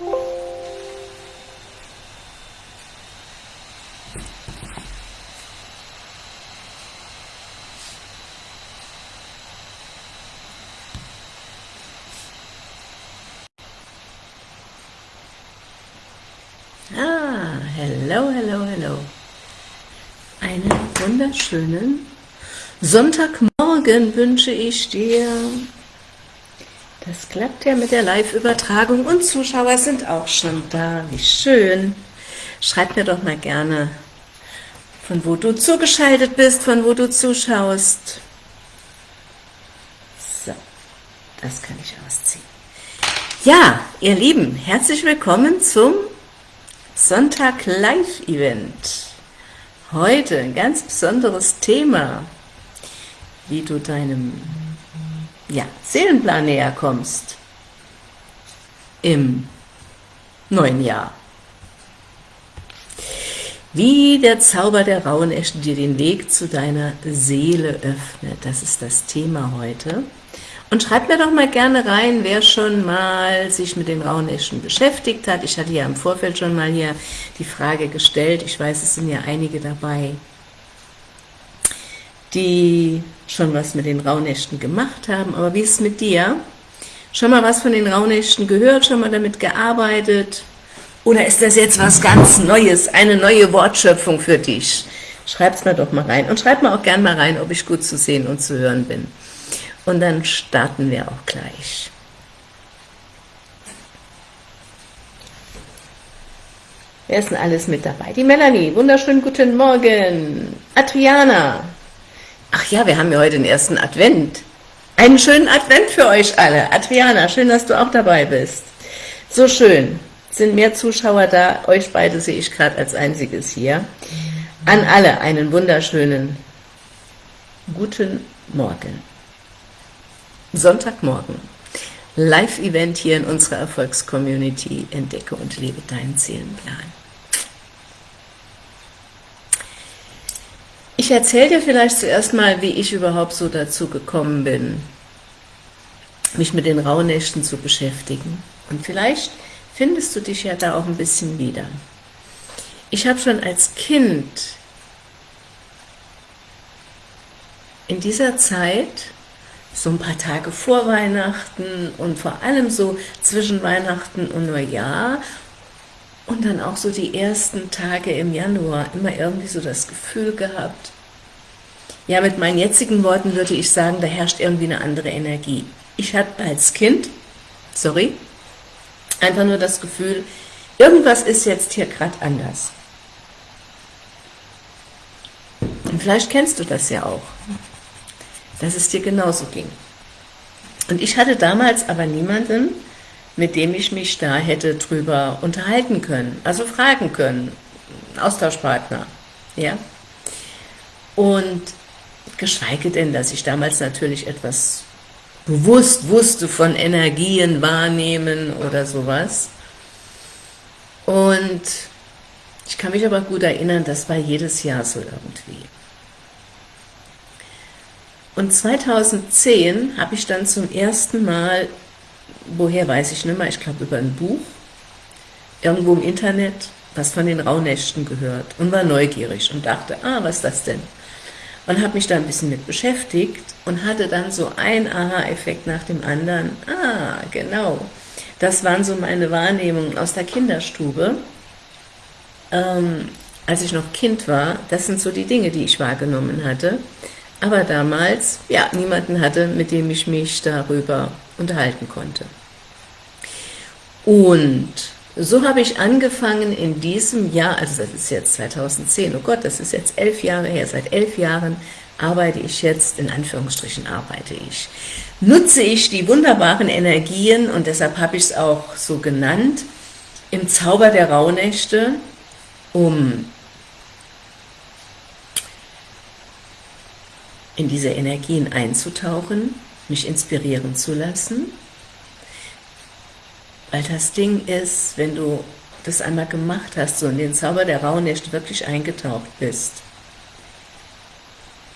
Ah, hello, hello, hello. Einen wunderschönen Sonntagmorgen wünsche ich dir. Das klappt ja mit der Live-Übertragung und Zuschauer sind auch schon da. Wie schön. Schreib mir doch mal gerne, von wo du zugeschaltet bist, von wo du zuschaust. So, das kann ich ausziehen. Ja, ihr Lieben, herzlich willkommen zum Sonntag Live-Event. Heute ein ganz besonderes Thema, wie du deinem ja, Seelenplan näher kommst im neuen Jahr. Wie der Zauber der Rauhnächte dir den Weg zu deiner Seele öffnet, das ist das Thema heute. Und schreibt mir doch mal gerne rein, wer schon mal sich mit den Rauhnächten beschäftigt hat. Ich hatte ja im Vorfeld schon mal hier die Frage gestellt. Ich weiß, es sind ja einige dabei, die schon was mit den Rauhnächten gemacht haben. Aber wie ist es mit dir? Schon mal was von den Rauhnächten gehört? Schon mal damit gearbeitet? Oder ist das jetzt was ganz Neues, eine neue Wortschöpfung für dich? Schreib's mir doch mal rein. Und schreib mir auch gern mal rein, ob ich gut zu sehen und zu hören bin. Und dann starten wir auch gleich. Wer ist denn alles mit dabei? Die Melanie, wunderschönen guten Morgen. Adriana. Ach ja, wir haben ja heute den ersten Advent. Einen schönen Advent für euch alle. Adriana, schön, dass du auch dabei bist. So schön. Sind mehr Zuschauer da. Euch beide sehe ich gerade als einziges hier. An alle einen wunderschönen guten Morgen. Sonntagmorgen. Live-Event hier in unserer Erfolgscommunity. Entdecke und lebe deinen Seelenplan. Ich erzähle dir vielleicht zuerst mal, wie ich überhaupt so dazu gekommen bin, mich mit den Rauhnächten zu beschäftigen. Und vielleicht findest du dich ja da auch ein bisschen wieder. Ich habe schon als Kind in dieser Zeit so ein paar Tage vor Weihnachten und vor allem so zwischen Weihnachten und Neujahr und dann auch so die ersten Tage im Januar immer irgendwie so das Gefühl gehabt, ja, mit meinen jetzigen Worten würde ich sagen, da herrscht irgendwie eine andere Energie. Ich hatte als Kind, sorry, einfach nur das Gefühl, irgendwas ist jetzt hier gerade anders. Und vielleicht kennst du das ja auch dass es dir genauso ging. Und ich hatte damals aber niemanden, mit dem ich mich da hätte drüber unterhalten können, also fragen können, Austauschpartner, ja. Und geschweige denn, dass ich damals natürlich etwas bewusst wusste von Energien wahrnehmen oder sowas. Und ich kann mich aber gut erinnern, das war jedes Jahr so irgendwie. Und 2010 habe ich dann zum ersten Mal, woher weiß ich nicht mehr, ich glaube über ein Buch, irgendwo im Internet, was von den Rauhnächten gehört und war neugierig und dachte, ah, was ist das denn? Und habe mich da ein bisschen mit beschäftigt und hatte dann so ein Aha-Effekt nach dem anderen. Ah, genau. Das waren so meine Wahrnehmungen aus der Kinderstube. Ähm, als ich noch Kind war, das sind so die Dinge, die ich wahrgenommen hatte aber damals ja niemanden hatte, mit dem ich mich darüber unterhalten konnte. Und so habe ich angefangen in diesem Jahr, also das ist jetzt 2010, oh Gott, das ist jetzt elf Jahre her, seit elf Jahren arbeite ich jetzt, in Anführungsstrichen arbeite ich, nutze ich die wunderbaren Energien und deshalb habe ich es auch so genannt, im Zauber der Rauhnächte, um in diese Energien einzutauchen, mich inspirieren zu lassen, weil das Ding ist, wenn du das einmal gemacht hast, so in den Zauber der Rauhnächte wirklich eingetaucht bist,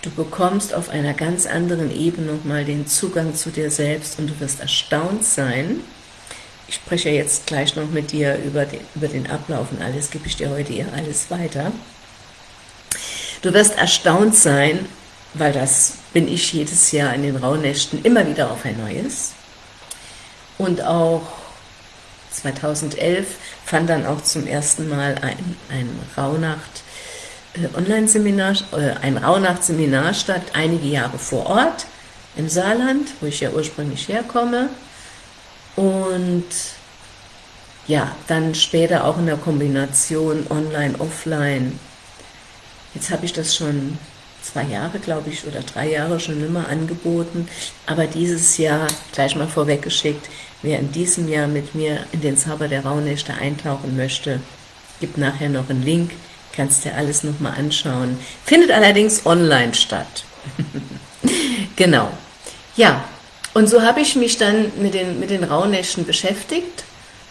du bekommst auf einer ganz anderen Ebene nochmal den Zugang zu dir selbst und du wirst erstaunt sein, ich spreche jetzt gleich noch mit dir über den, über den Ablauf und alles, gebe ich dir heute hier alles weiter. Du wirst erstaunt sein, weil das bin ich jedes Jahr in den Rauhnächten immer wieder auf ein neues. Und auch 2011 fand dann auch zum ersten Mal ein, ein Rauhnacht äh, Online-Seminar, äh, ein Rauhnacht-Seminar statt, einige Jahre vor Ort im Saarland, wo ich ja ursprünglich herkomme. Und ja, dann später auch in der Kombination Online, Offline. Jetzt habe ich das schon zwei Jahre, glaube ich, oder drei Jahre schon immer angeboten. Aber dieses Jahr, gleich mal vorweggeschickt, wer in diesem Jahr mit mir in den Zauber der Rauhnächte eintauchen möchte, gibt nachher noch einen Link, kannst dir alles nochmal anschauen. Findet allerdings online statt. genau. Ja, und so habe ich mich dann mit den, mit den Rauhnächten beschäftigt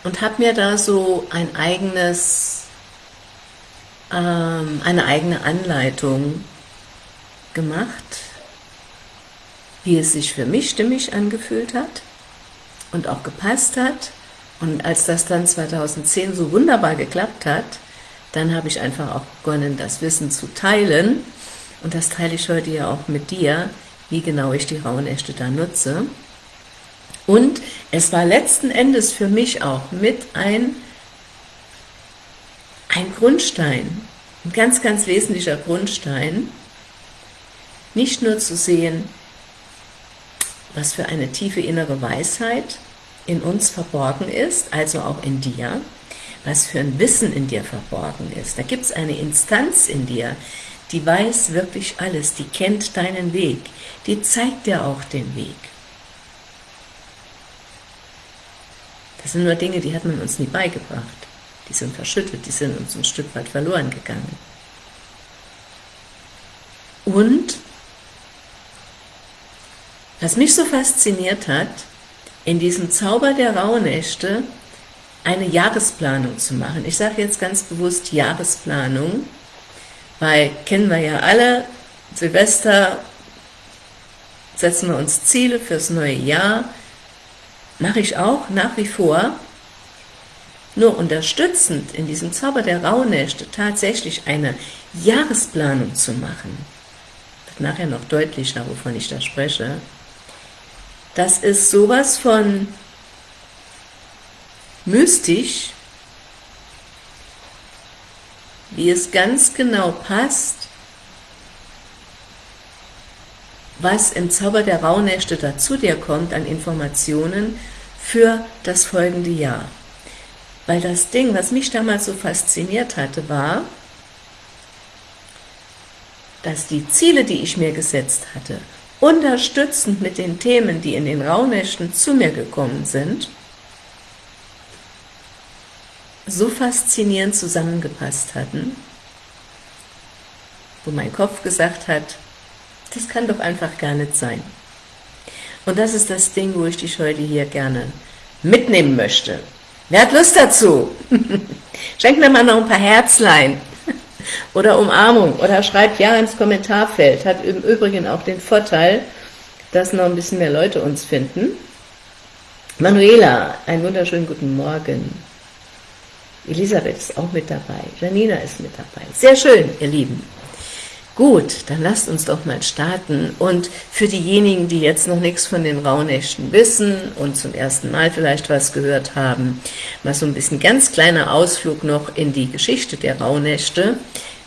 und habe mir da so ein eigenes, ähm, eine eigene Anleitung gemacht, wie es sich für mich stimmig angefühlt hat und auch gepasst hat. Und als das dann 2010 so wunderbar geklappt hat, dann habe ich einfach auch begonnen, das Wissen zu teilen. Und das teile ich heute ja auch mit dir, wie genau ich die Rauhnächte da nutze. Und es war letzten Endes für mich auch mit ein, ein Grundstein, ein ganz, ganz wesentlicher Grundstein, nicht nur zu sehen, was für eine tiefe innere Weisheit in uns verborgen ist, also auch in dir, was für ein Wissen in dir verborgen ist. Da gibt es eine Instanz in dir, die weiß wirklich alles, die kennt deinen Weg, die zeigt dir auch den Weg. Das sind nur Dinge, die hat man uns nie beigebracht. Die sind verschüttet, die sind uns ein Stück weit verloren gegangen. Und was mich so fasziniert hat, in diesem Zauber der Rauhnächte eine Jahresplanung zu machen. Ich sage jetzt ganz bewusst Jahresplanung, weil kennen wir ja alle, Silvester setzen wir uns Ziele fürs neue Jahr, mache ich auch nach wie vor, nur unterstützend in diesem Zauber der Rauhnächte tatsächlich eine Jahresplanung zu machen, wird nachher noch deutlicher, wovon ich da spreche, das ist sowas von mystisch, wie es ganz genau passt, was im Zauber der Rauhnächte dazu dir kommt an Informationen für das folgende Jahr. Weil das Ding, was mich damals so fasziniert hatte, war, dass die Ziele, die ich mir gesetzt hatte, unterstützend mit den Themen, die in den Rauhnächten zu mir gekommen sind, so faszinierend zusammengepasst hatten, wo mein Kopf gesagt hat, das kann doch einfach gar nicht sein. Und das ist das Ding, wo ich dich heute hier gerne mitnehmen möchte. Wer hat Lust dazu? Schenk mir mal noch ein paar Herzlein oder Umarmung oder schreibt ja ins Kommentarfeld. Hat im Übrigen auch den Vorteil, dass noch ein bisschen mehr Leute uns finden. Manuela, einen wunderschönen guten Morgen. Elisabeth ist auch mit dabei. Janina ist mit dabei. Sehr schön, ihr Lieben. Gut, dann lasst uns doch mal starten. Und für diejenigen, die jetzt noch nichts von den Rauhnächten wissen und zum ersten Mal vielleicht was gehört haben, mal so ein bisschen ganz kleiner Ausflug noch in die Geschichte der Rauhnächte.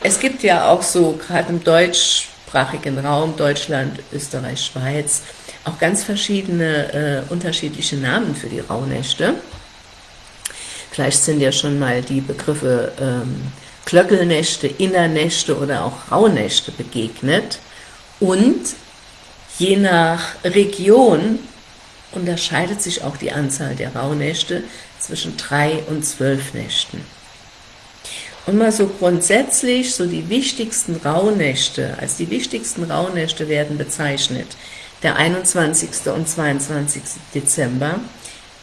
Es gibt ja auch so, gerade im deutschsprachigen Raum, Deutschland, Österreich, Schweiz, auch ganz verschiedene, äh, unterschiedliche Namen für die Rauhnächte. Vielleicht sind ja schon mal die Begriffe ähm, Klöckelnächte, Innernächte oder auch Rauhnächte begegnet. Und je nach Region unterscheidet sich auch die Anzahl der Rauhnächte zwischen drei und zwölf Nächten. Und mal so grundsätzlich, so die wichtigsten Rauhnächte, als die wichtigsten Rauhnächte werden bezeichnet, der 21. und 22. Dezember,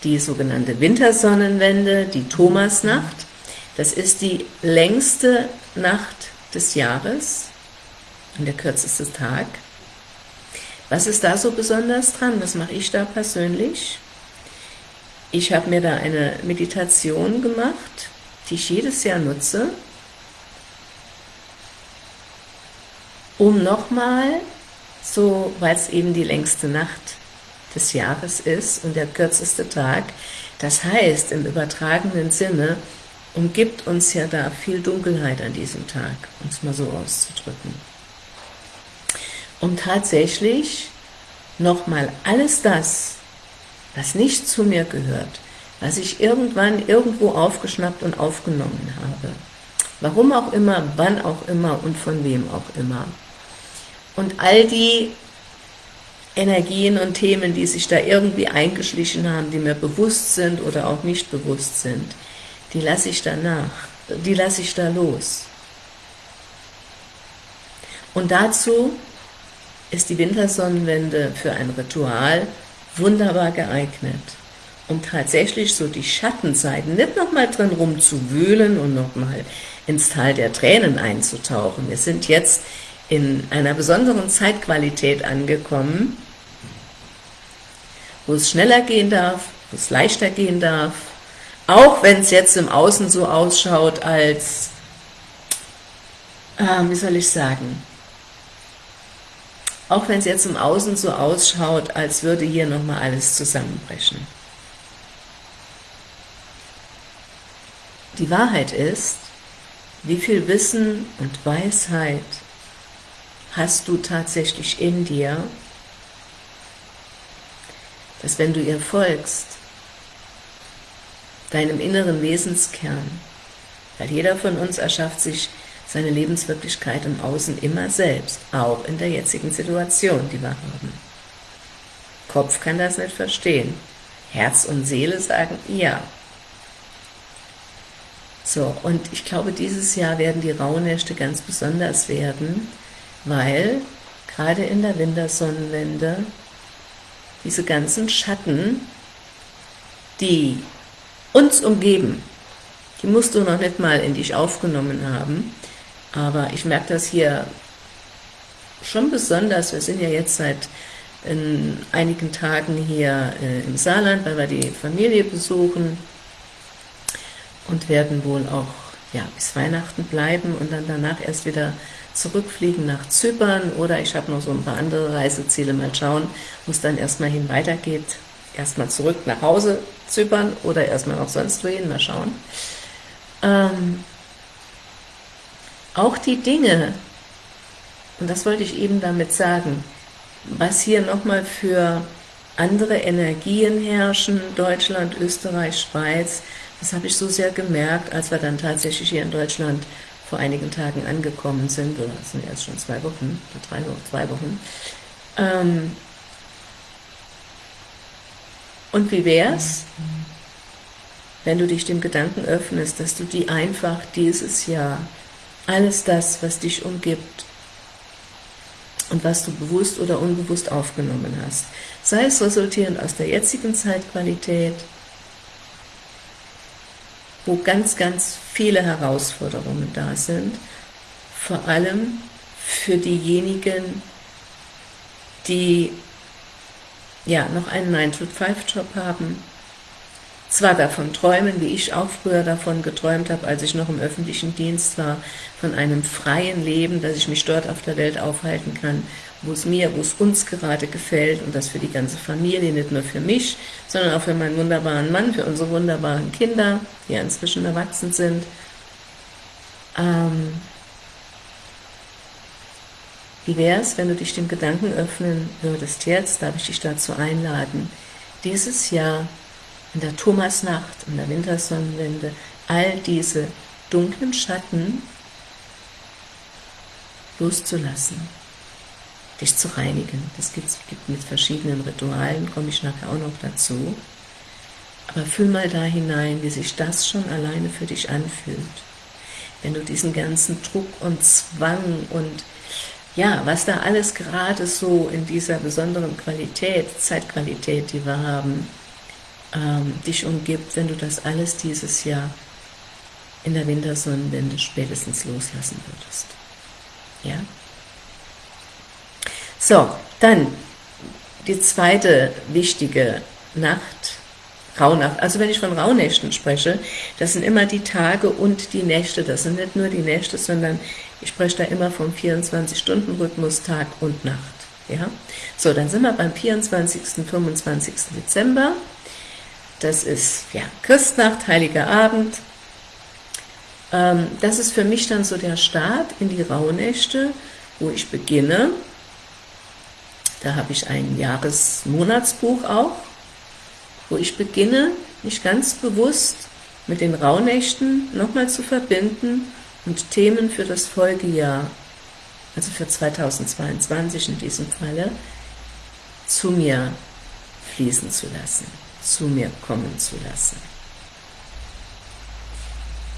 die sogenannte Wintersonnenwende, die Thomasnacht. Das ist die längste Nacht des Jahres und der kürzeste Tag. Was ist da so besonders dran? Was mache ich da persönlich? ich habe mir da eine Meditation gemacht, die ich jedes Jahr nutze, um nochmal, so weil es eben die längste Nacht des Jahres ist und der kürzeste Tag, das heißt im übertragenen Sinne, umgibt uns ja da viel Dunkelheit an diesem Tag, um es mal so auszudrücken. Um tatsächlich nochmal alles das, was nicht zu mir gehört, was ich irgendwann irgendwo aufgeschnappt und aufgenommen habe, warum auch immer, wann auch immer und von wem auch immer, und all die Energien und Themen, die sich da irgendwie eingeschlichen haben, die mir bewusst sind oder auch nicht bewusst sind, die lasse ich danach, die lasse ich da los. Und dazu ist die Wintersonnenwende für ein Ritual wunderbar geeignet, um tatsächlich so die Schattenseiten nicht nochmal drin rumzuwühlen und nochmal ins Tal der Tränen einzutauchen. Wir sind jetzt in einer besonderen Zeitqualität angekommen, wo es schneller gehen darf, wo es leichter gehen darf, auch wenn es jetzt im Außen so ausschaut, als, äh, wie soll ich sagen, auch wenn es jetzt im Außen so ausschaut, als würde hier nochmal alles zusammenbrechen. Die Wahrheit ist, wie viel Wissen und Weisheit hast du tatsächlich in dir, dass wenn du ihr folgst, deinem inneren Wesenskern, weil jeder von uns erschafft sich seine Lebenswirklichkeit im Außen immer selbst, auch in der jetzigen Situation, die wir haben. Kopf kann das nicht verstehen. Herz und Seele sagen ja. So, und ich glaube, dieses Jahr werden die Rauhnächte ganz besonders werden, weil gerade in der Wintersonnenwende diese ganzen Schatten, die uns umgeben, die musst du noch nicht mal in dich aufgenommen haben, aber ich merke das hier schon besonders, wir sind ja jetzt seit in einigen Tagen hier äh, im Saarland, weil wir die Familie besuchen und werden wohl auch ja, bis Weihnachten bleiben und dann danach erst wieder zurückfliegen nach Zypern oder ich habe noch so ein paar andere Reiseziele, mal schauen, wo es dann erstmal hin weitergeht. Erstmal zurück nach Hause, Zypern oder erstmal noch sonst wohin, mal schauen. Ähm, auch die Dinge, und das wollte ich eben damit sagen, was hier nochmal für andere Energien herrschen, Deutschland, Österreich, Schweiz, das habe ich so sehr gemerkt, als wir dann tatsächlich hier in Deutschland vor einigen Tagen angekommen sind, oder das sind erst schon zwei Wochen, drei Wochen, zwei Wochen. Ähm und wie wär's, wenn du dich dem Gedanken öffnest, dass du die einfach dieses Jahr, alles das, was dich umgibt, und was du bewusst oder unbewusst aufgenommen hast, sei es resultierend aus der jetzigen Zeitqualität, wo ganz, ganz viele Herausforderungen da sind, vor allem für diejenigen, die ja noch einen 9-to-5-Job haben, zwar davon träumen, wie ich auch früher davon geträumt habe, als ich noch im öffentlichen Dienst war, von einem freien Leben, dass ich mich dort auf der Welt aufhalten kann, wo es mir, wo es uns gerade gefällt und das für die ganze Familie, nicht nur für mich, sondern auch für meinen wunderbaren Mann, für unsere wunderbaren Kinder, die ja inzwischen erwachsen sind. Ähm, wie wäre es, wenn du dich dem Gedanken öffnen würdest jetzt, darf ich dich dazu einladen, dieses Jahr in der Thomasnacht, in der Wintersonnenwende, all diese dunklen Schatten loszulassen dich zu reinigen. Das gibt, gibt mit verschiedenen Ritualen, komme ich nachher auch noch dazu. Aber fühl mal da hinein, wie sich das schon alleine für dich anfühlt. Wenn du diesen ganzen Druck und Zwang und ja, was da alles gerade so in dieser besonderen Qualität, Zeitqualität, die wir haben, ähm, dich umgibt, wenn du das alles dieses Jahr in der Wintersonnenwende spätestens loslassen würdest. Ja? So, dann die zweite wichtige Nacht Rauhnacht. Also wenn ich von Rauhnächten spreche, das sind immer die Tage und die Nächte. Das sind nicht nur die Nächte, sondern ich spreche da immer vom 24-Stunden-Rhythmus Tag und Nacht. Ja? So, dann sind wir beim 24. 25. Dezember. Das ist ja Christnacht, Heiliger Abend. Ähm, das ist für mich dann so der Start in die Rauhnächte, wo ich beginne. Da habe ich ein Jahresmonatsbuch auch wo ich beginne, mich ganz bewusst mit den Rauhnächten nochmal zu verbinden und Themen für das Folgejahr, also für 2022 in diesem Falle, zu mir fließen zu lassen, zu mir kommen zu lassen.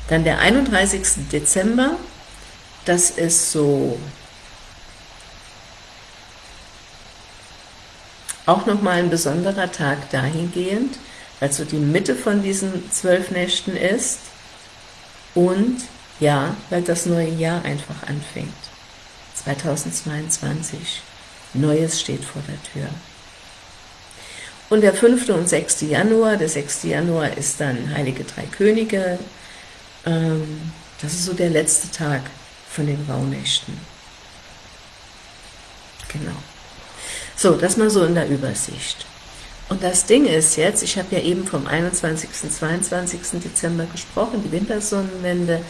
Dann der 31. Dezember, das ist so Auch nochmal ein besonderer Tag dahingehend, weil so die Mitte von diesen zwölf Nächten ist und ja, weil das neue Jahr einfach anfängt. 2022. Neues steht vor der Tür. Und der 5. und 6. Januar, der 6. Januar ist dann Heilige Drei Könige. Ähm, das ist so der letzte Tag von den Rauhnächten. Genau. So, das mal so in der Übersicht. Und das Ding ist jetzt, ich habe ja eben vom 21. 22. Dezember gesprochen, die Wintersonnenwende,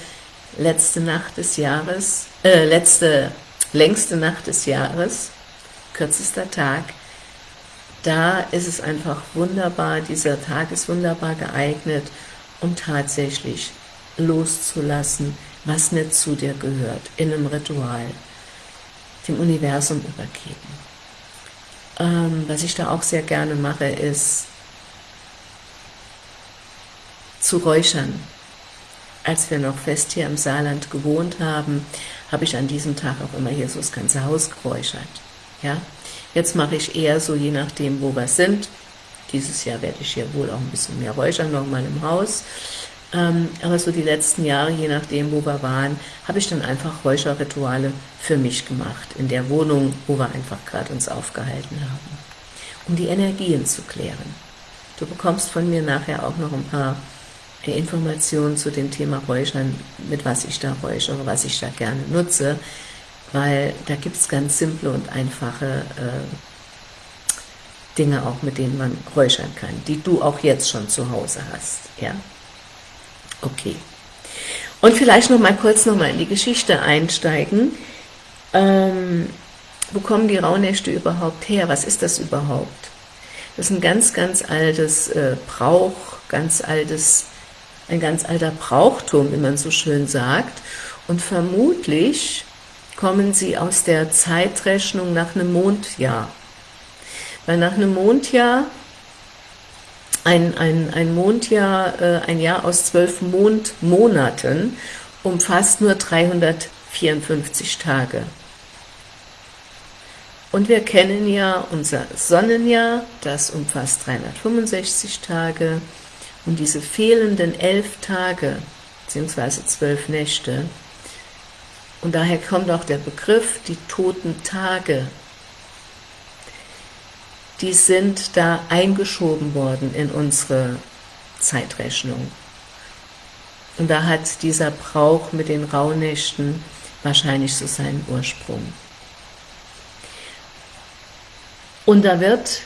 letzte Nacht des Jahres, äh, letzte, längste Nacht des Jahres, kürzester Tag, da ist es einfach wunderbar, dieser Tag ist wunderbar geeignet, um tatsächlich loszulassen, was nicht zu dir gehört, in einem Ritual, dem Universum übergeben. Ähm, was ich da auch sehr gerne mache, ist zu räuchern. Als wir noch fest hier im Saarland gewohnt haben, habe ich an diesem Tag auch immer hier so das ganze Haus geräuchert. Ja? Jetzt mache ich eher so, je nachdem, wo wir sind. Dieses Jahr werde ich hier wohl auch ein bisschen mehr räuchern, nochmal im Haus. Ähm, aber so die letzten Jahre, je nachdem, wo wir waren, habe ich dann einfach Räucherrituale für mich gemacht, in der Wohnung, wo wir einfach gerade uns aufgehalten haben, um die Energien zu klären. Du bekommst von mir nachher auch noch ein paar Informationen zu dem Thema Räuchern, mit was ich da räuchere, was ich da gerne nutze, weil da gibt es ganz simple und einfache äh, Dinge auch, mit denen man räuchern kann, die du auch jetzt schon zu Hause hast. Ja? Okay. Und vielleicht noch mal kurz noch mal in die Geschichte einsteigen. Ähm, wo kommen die Rauhnächte überhaupt her? Was ist das überhaupt? Das ist ein ganz, ganz altes äh, Brauch, ganz altes, ein ganz alter Brauchtum, wie man so schön sagt. Und vermutlich kommen sie aus der Zeitrechnung nach einem Mondjahr. Weil nach einem Mondjahr ein, ein, ein Mondjahr, äh, ein Jahr aus zwölf Mondmonaten umfasst nur 354 Tage. Und wir kennen ja unser Sonnenjahr, das umfasst 365 Tage. Und diese fehlenden elf Tage, beziehungsweise zwölf Nächte, und daher kommt auch der Begriff, die toten Tage, die sind da eingeschoben worden in unsere Zeitrechnung. Und da hat dieser Brauch mit den Rauhnächten wahrscheinlich so seinen Ursprung. Und da wird,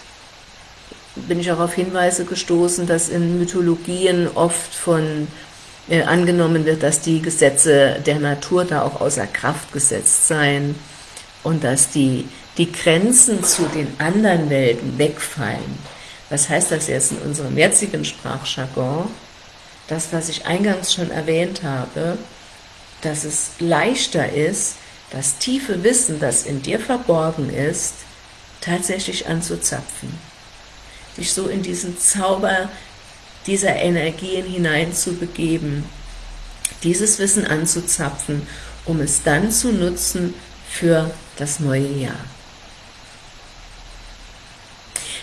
bin ich auch auf Hinweise gestoßen, dass in Mythologien oft von äh, angenommen wird, dass die Gesetze der Natur da auch außer Kraft gesetzt seien und dass die die Grenzen zu den anderen Welten wegfallen. Was heißt das jetzt in unserem jetzigen Sprachjargon? Das, was ich eingangs schon erwähnt habe, dass es leichter ist, das tiefe Wissen, das in dir verborgen ist, tatsächlich anzuzapfen. Dich so in diesen Zauber dieser Energien hineinzubegeben, dieses Wissen anzuzapfen, um es dann zu nutzen für das neue Jahr.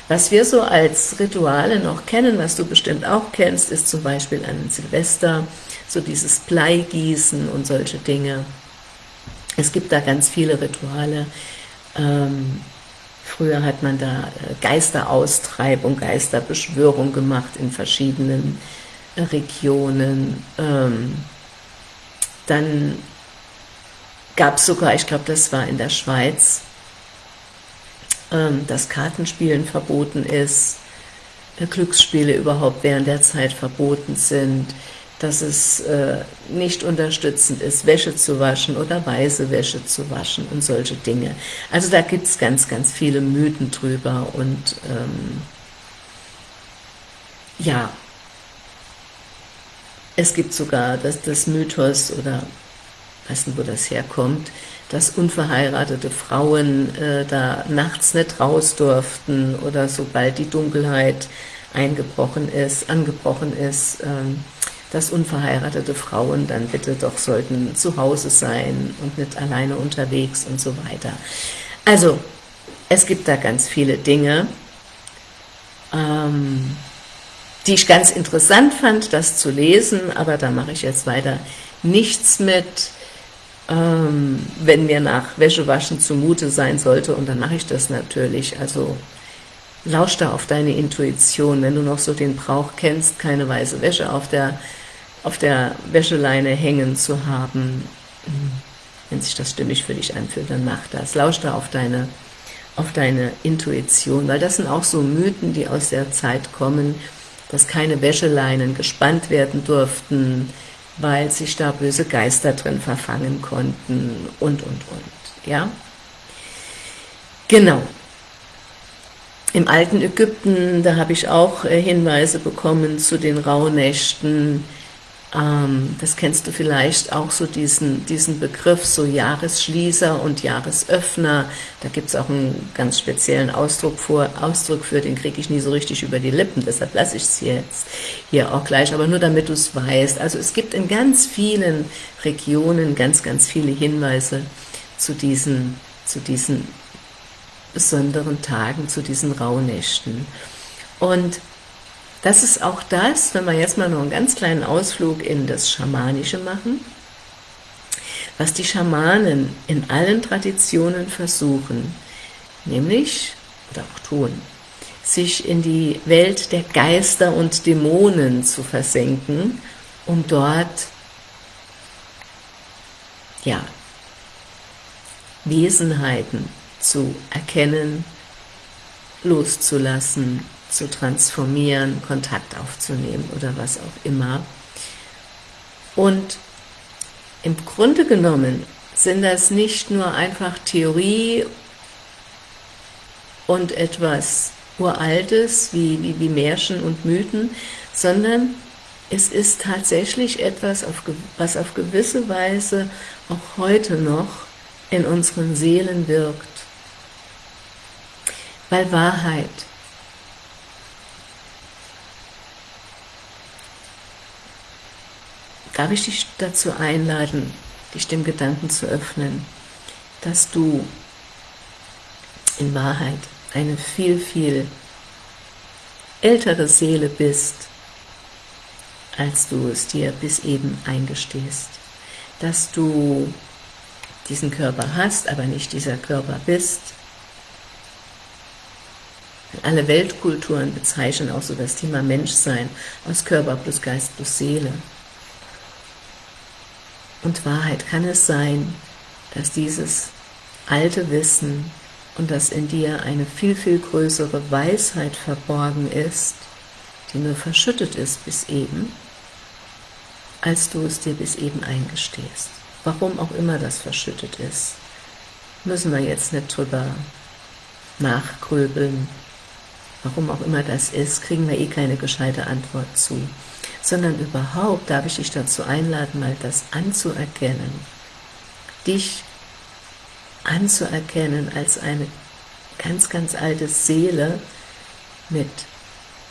Was wir so als Rituale noch kennen, was du bestimmt auch kennst, ist zum Beispiel an Silvester, so dieses Bleigießen und solche Dinge. Es gibt da ganz viele Rituale. Ähm, Früher hat man da äh, Geisteraustreibung, Geisterbeschwörung gemacht in verschiedenen äh, Regionen. Ähm, dann gab es sogar, ich glaube, das war in der Schweiz, ähm, dass Kartenspielen verboten ist, äh, Glücksspiele überhaupt während der Zeit verboten sind, dass es äh, nicht unterstützend ist, Wäsche zu waschen oder weiße Wäsche zu waschen und solche Dinge. Also da gibt es ganz, ganz viele Mythen drüber und ähm, ja, es gibt sogar das, das Mythos oder weiß nicht, wo das herkommt, dass unverheiratete Frauen äh, da nachts nicht raus durften oder sobald die Dunkelheit eingebrochen ist, angebrochen ist, ähm, dass unverheiratete Frauen dann bitte doch sollten zu Hause sein und nicht alleine unterwegs und so weiter. Also, es gibt da ganz viele Dinge, ähm, die ich ganz interessant fand, das zu lesen, aber da mache ich jetzt weiter nichts mit, ähm, wenn mir nach Wäschewaschen zumute sein sollte, und dann mache ich das natürlich, also lausch da auf deine Intuition, wenn du noch so den Brauch kennst, keine weiße Wäsche auf der, auf der Wäscheleine hängen zu haben, wenn sich das stimmig für dich anfühlt, dann mach das, lausch da auf deine, auf deine Intuition, weil das sind auch so Mythen, die aus der Zeit kommen, dass keine Wäscheleinen gespannt werden durften, weil sich da böse Geister drin verfangen konnten und, und, und, ja. Genau. Im alten Ägypten, da habe ich auch äh, Hinweise bekommen zu den Rauhnächten, ähm, das kennst du vielleicht auch so diesen, diesen Begriff, so Jahresschließer und Jahresöffner, da gibt es auch einen ganz speziellen Ausdruck, vor, Ausdruck für, den kriege ich nie so richtig über die Lippen, deshalb lasse ich es jetzt hier auch gleich, aber nur damit du es weißt. Also es gibt in ganz vielen Regionen ganz, ganz viele Hinweise zu diesen, zu diesen besonderen Tagen, zu diesen Rauhnächten. Und das ist auch das, wenn wir jetzt mal noch einen ganz kleinen Ausflug in das Schamanische machen, was die Schamanen in allen Traditionen versuchen, nämlich, oder auch tun, sich in die Welt der Geister und Dämonen zu versenken, um dort, ja, Wesenheiten zu erkennen, loszulassen, zu transformieren, Kontakt aufzunehmen oder was auch immer. Und im Grunde genommen sind das nicht nur einfach Theorie und etwas Uraltes, wie, wie, wie Märchen und Mythen, sondern es ist tatsächlich etwas, was auf gewisse Weise auch heute noch in unseren Seelen wirkt. Weil Wahrheit darf ich dich dazu einladen, dich dem Gedanken zu öffnen, dass du in Wahrheit eine viel, viel ältere Seele bist, als du es dir bis eben eingestehst. Dass du diesen Körper hast, aber nicht dieser Körper bist. Alle Weltkulturen bezeichnen auch so das Thema Menschsein aus Körper plus Geist plus Seele und Wahrheit kann es sein, dass dieses alte Wissen und dass in dir eine viel, viel größere Weisheit verborgen ist, die nur verschüttet ist bis eben, als du es dir bis eben eingestehst. Warum auch immer das verschüttet ist, müssen wir jetzt nicht drüber nachgröbeln. Warum auch immer das ist, kriegen wir eh keine gescheite Antwort zu sondern überhaupt darf ich dich dazu einladen, mal das anzuerkennen, dich anzuerkennen als eine ganz, ganz alte Seele mit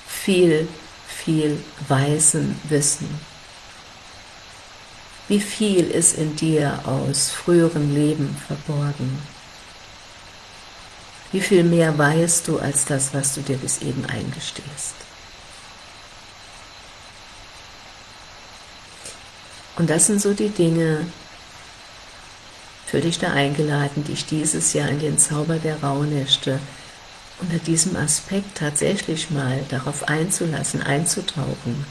viel, viel weisen Wissen. Wie viel ist in dir aus früheren Leben verborgen? Wie viel mehr weißt du als das, was du dir bis eben eingestehst? Und das sind so die Dinge, für dich da eingeladen, dich dieses Jahr in den Zauber der Rauhnächte unter diesem Aspekt tatsächlich mal darauf einzulassen, einzutauchen.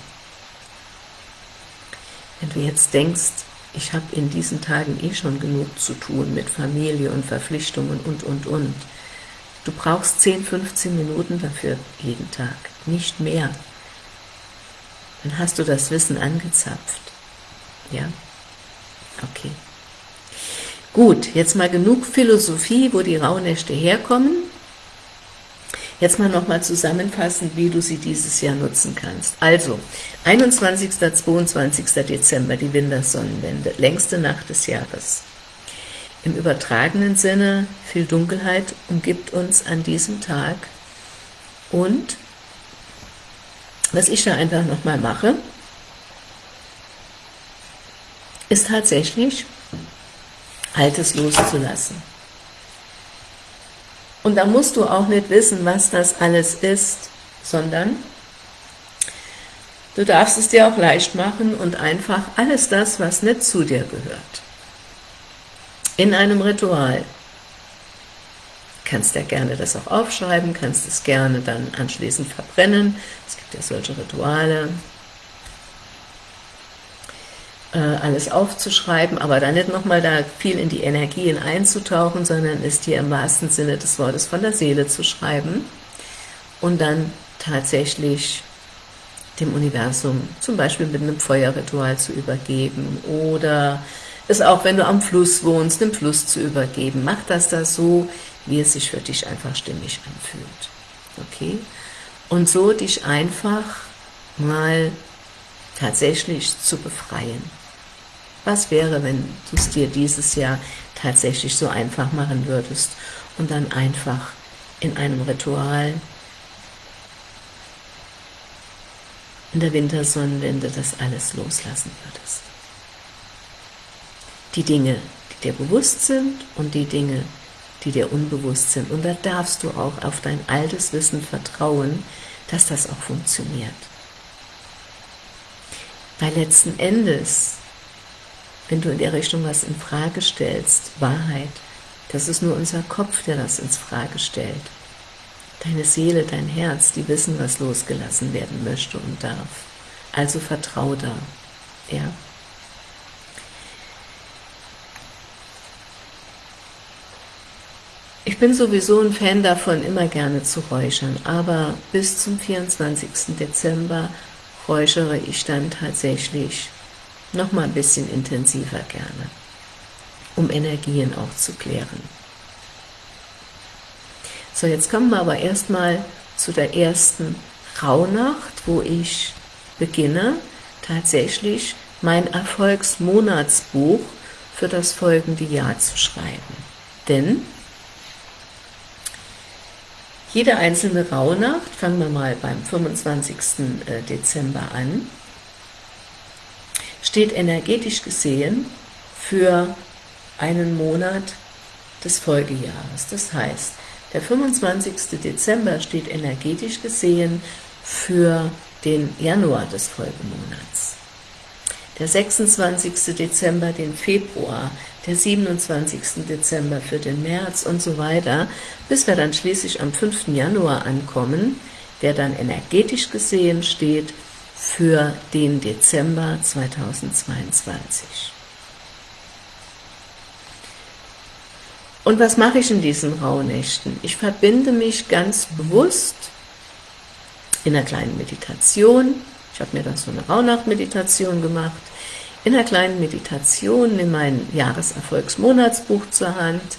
Wenn du jetzt denkst, ich habe in diesen Tagen eh schon genug zu tun mit Familie und Verpflichtungen und, und, und. Du brauchst 10, 15 Minuten dafür jeden Tag, nicht mehr. Dann hast du das Wissen angezapft. Ja? Okay. Gut, jetzt mal genug Philosophie, wo die Rauhnächte herkommen. Jetzt mal nochmal zusammenfassend, wie du sie dieses Jahr nutzen kannst. Also, 21. 22. Dezember, die Wintersonnenwende, längste Nacht des Jahres. Im übertragenen Sinne, viel Dunkelheit umgibt uns an diesem Tag. Und, was ich da einfach nochmal mache, ist tatsächlich, Altes loszulassen. Und da musst du auch nicht wissen, was das alles ist, sondern du darfst es dir auch leicht machen und einfach alles das, was nicht zu dir gehört. In einem Ritual kannst ja gerne das auch aufschreiben, kannst es gerne dann anschließend verbrennen. Es gibt ja solche Rituale, alles aufzuschreiben, aber dann nicht nochmal da viel in die Energien einzutauchen, sondern es dir im wahrsten Sinne des Wortes von der Seele zu schreiben und dann tatsächlich dem Universum zum Beispiel mit einem Feuerritual zu übergeben oder es auch, wenn du am Fluss wohnst, dem Fluss zu übergeben. Mach das da so, wie es sich für dich einfach stimmig anfühlt. Okay? Und so dich einfach mal tatsächlich zu befreien. Was wäre, wenn du es dir dieses Jahr tatsächlich so einfach machen würdest und dann einfach in einem Ritual in der Wintersonnenwende das alles loslassen würdest? Die Dinge, die dir bewusst sind und die Dinge, die dir unbewusst sind. Und da darfst du auch auf dein altes Wissen vertrauen, dass das auch funktioniert. Weil letzten Endes wenn du in der Richtung was in Frage stellst, Wahrheit, das ist nur unser Kopf, der das ins Frage stellt. Deine Seele, dein Herz, die wissen, was losgelassen werden möchte und darf. Also vertrau da. Ja? Ich bin sowieso ein Fan davon, immer gerne zu räuchern, aber bis zum 24. Dezember räuchere ich dann tatsächlich noch mal ein bisschen intensiver gerne, um Energien auch zu klären. So, jetzt kommen wir aber erstmal zu der ersten Rauhnacht, wo ich beginne, tatsächlich mein Erfolgsmonatsbuch für das folgende Jahr zu schreiben. Denn jede einzelne Rauhnacht, fangen wir mal beim 25. Äh, Dezember an, steht energetisch gesehen für einen Monat des Folgejahres. Das heißt, der 25. Dezember steht energetisch gesehen für den Januar des Folgemonats. Der 26. Dezember den Februar, der 27. Dezember für den März und so weiter, bis wir dann schließlich am 5. Januar ankommen, der dann energetisch gesehen steht für den Dezember 2022. Und was mache ich in diesen Rauhnächten? Ich verbinde mich ganz bewusst in einer kleinen Meditation, ich habe mir dann so eine Rauhnacht-Meditation gemacht, in einer kleinen Meditation nehme mein Jahreserfolgsmonatsbuch zur Hand,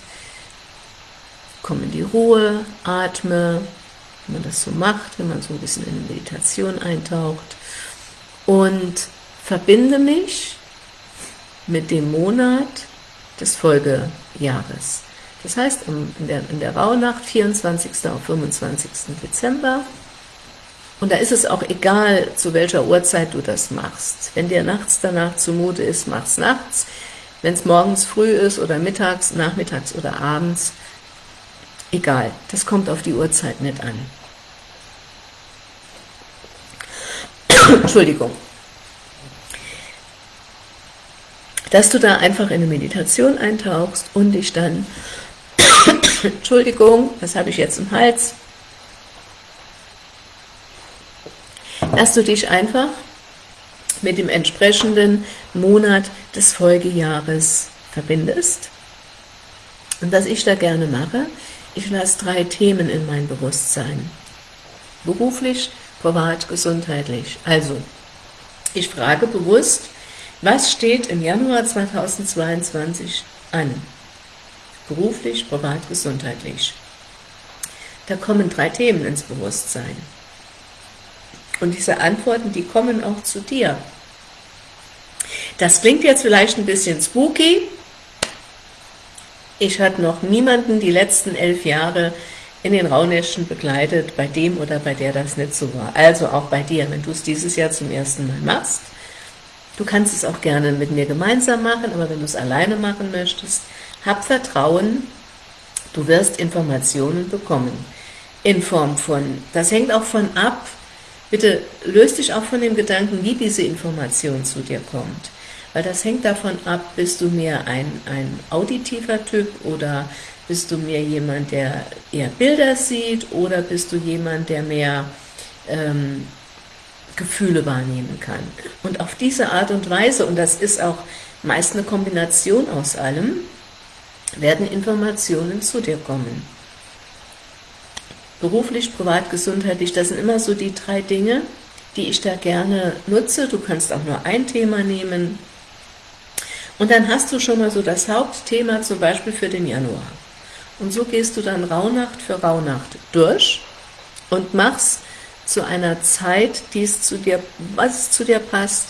komme in die Ruhe, atme, wenn man das so macht, wenn man so ein bisschen in eine Meditation eintaucht, und verbinde mich mit dem Monat des Folgejahres. Das heißt, in der, in der Rauhnacht, 24. auf 25. Dezember, und da ist es auch egal, zu welcher Uhrzeit du das machst. Wenn dir nachts danach zumute ist, mach's nachts. Wenn es morgens früh ist oder mittags, nachmittags oder abends, egal. Das kommt auf die Uhrzeit nicht an. Entschuldigung. Dass du da einfach in eine Meditation eintauchst und dich dann, Entschuldigung, was habe ich jetzt im Hals? Dass du dich einfach mit dem entsprechenden Monat des Folgejahres verbindest. Und was ich da gerne mache, ich lasse drei Themen in mein Bewusstsein. Beruflich, privat, gesundheitlich. Also, ich frage bewusst, was steht im Januar 2022 an? Beruflich, privat, gesundheitlich. Da kommen drei Themen ins Bewusstsein. Und diese Antworten, die kommen auch zu dir. Das klingt jetzt vielleicht ein bisschen spooky. Ich hatte noch niemanden die letzten elf Jahre in den Rauhnächten begleitet, bei dem oder bei der das nicht so war. Also auch bei dir, wenn du es dieses Jahr zum ersten Mal machst. Du kannst es auch gerne mit mir gemeinsam machen, aber wenn du es alleine machen möchtest, hab Vertrauen, du wirst Informationen bekommen. In Form von, das hängt auch von ab, bitte löst dich auch von dem Gedanken, wie diese Information zu dir kommt. Weil das hängt davon ab, bist du mehr ein, ein auditiver Typ oder bist du mehr jemand, der eher Bilder sieht oder bist du jemand, der mehr ähm, Gefühle wahrnehmen kann? Und auf diese Art und Weise, und das ist auch meist eine Kombination aus allem, werden Informationen zu dir kommen. Beruflich, privat, gesundheitlich, das sind immer so die drei Dinge, die ich da gerne nutze. Du kannst auch nur ein Thema nehmen. Und dann hast du schon mal so das Hauptthema zum Beispiel für den Januar. Und so gehst du dann Rauhnacht für Rauhnacht durch und machst zu einer Zeit, die es zu dir, was zu dir passt,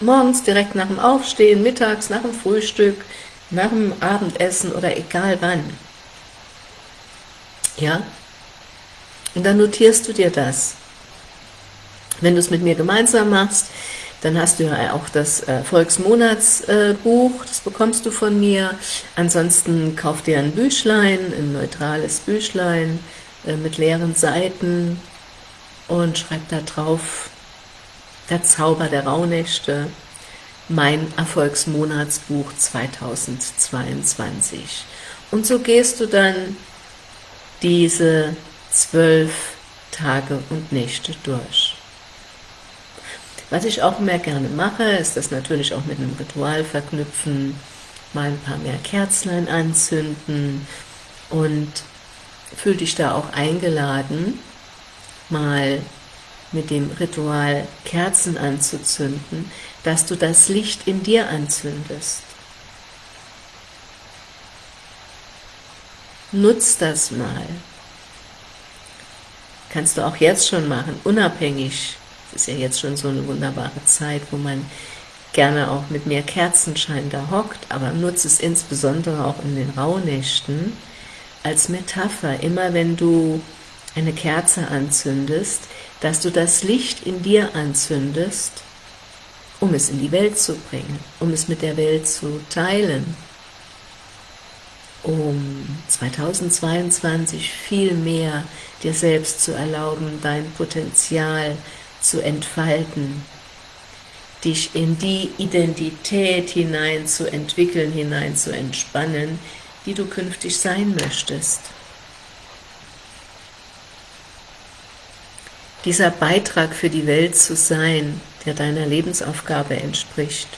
morgens direkt nach dem Aufstehen, mittags nach dem Frühstück, nach dem Abendessen oder egal wann. Ja? Und dann notierst du dir das. Wenn du es mit mir gemeinsam machst, dann hast du ja auch das äh, Volksmonatsbuch, das bekommst du von mir. Ansonsten kauf dir ein Büchlein, ein neutrales Büchlein äh, mit leeren Seiten und schreib da drauf, der Zauber der Rauhnächte, mein Erfolgsmonatsbuch 2022. Und so gehst du dann diese zwölf Tage und Nächte durch. Was ich auch mehr gerne mache, ist das natürlich auch mit einem Ritual verknüpfen, mal ein paar mehr Kerzlein anzünden und fühl dich da auch eingeladen, mal mit dem Ritual Kerzen anzuzünden, dass du das Licht in dir anzündest. Nutz das mal. Kannst du auch jetzt schon machen, unabhängig ist ja jetzt schon so eine wunderbare Zeit, wo man gerne auch mit mehr Kerzenschein da hockt, aber nutze es insbesondere auch in den Rauhnächten als Metapher. Immer wenn du eine Kerze anzündest, dass du das Licht in dir anzündest, um es in die Welt zu bringen, um es mit der Welt zu teilen, um 2022 viel mehr dir selbst zu erlauben, dein Potenzial zu entfalten, dich in die Identität hinein zu entwickeln, hinein zu entspannen, die du künftig sein möchtest. Dieser Beitrag für die Welt zu sein, der deiner Lebensaufgabe entspricht,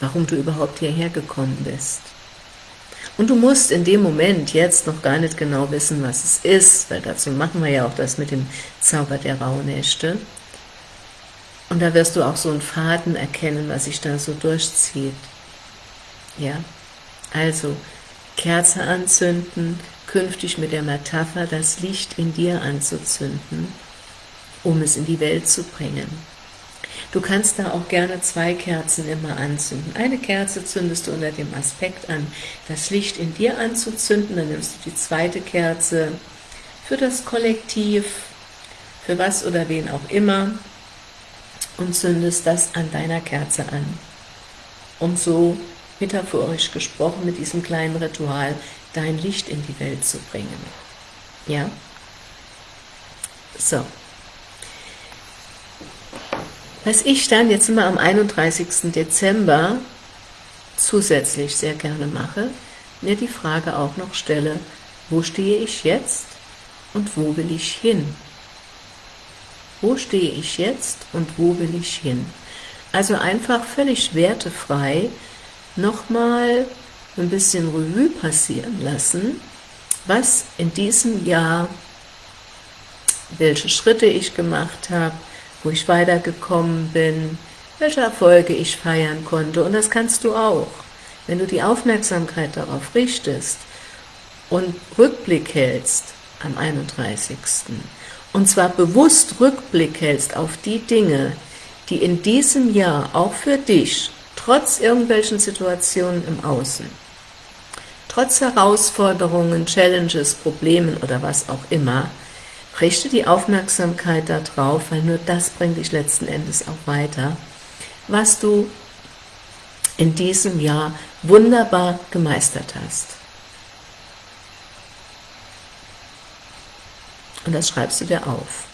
warum du überhaupt hierher gekommen bist. Und du musst in dem Moment jetzt noch gar nicht genau wissen, was es ist, weil dazu machen wir ja auch das mit dem Zauber der Rauhnächte. Und da wirst du auch so einen Faden erkennen, was sich da so durchzieht. Ja, also Kerze anzünden, künftig mit der Metapher das Licht in dir anzuzünden, um es in die Welt zu bringen. Du kannst da auch gerne zwei Kerzen immer anzünden. Eine Kerze zündest du unter dem Aspekt an, das Licht in dir anzuzünden, dann nimmst du die zweite Kerze für das Kollektiv, für was oder wen auch immer, und zündest das an deiner Kerze an. Um so, metaphorisch gesprochen, mit diesem kleinen Ritual dein Licht in die Welt zu bringen. Ja? So. Was ich dann jetzt immer am 31. Dezember zusätzlich sehr gerne mache, mir die Frage auch noch stelle, wo stehe ich jetzt und wo will ich hin? Wo stehe ich jetzt und wo will ich hin? Also einfach völlig wertefrei nochmal ein bisschen Revue passieren lassen, was in diesem Jahr, welche Schritte ich gemacht habe, wo ich weitergekommen bin, welche Erfolge ich feiern konnte. Und das kannst du auch, wenn du die Aufmerksamkeit darauf richtest und Rückblick hältst am 31. Und zwar bewusst Rückblick hältst auf die Dinge, die in diesem Jahr auch für dich, trotz irgendwelchen Situationen im Außen, trotz Herausforderungen, Challenges, Problemen oder was auch immer, richte die Aufmerksamkeit darauf, weil nur das bringt dich letzten Endes auch weiter, was du in diesem Jahr wunderbar gemeistert hast. Und das schreibst du dir auf.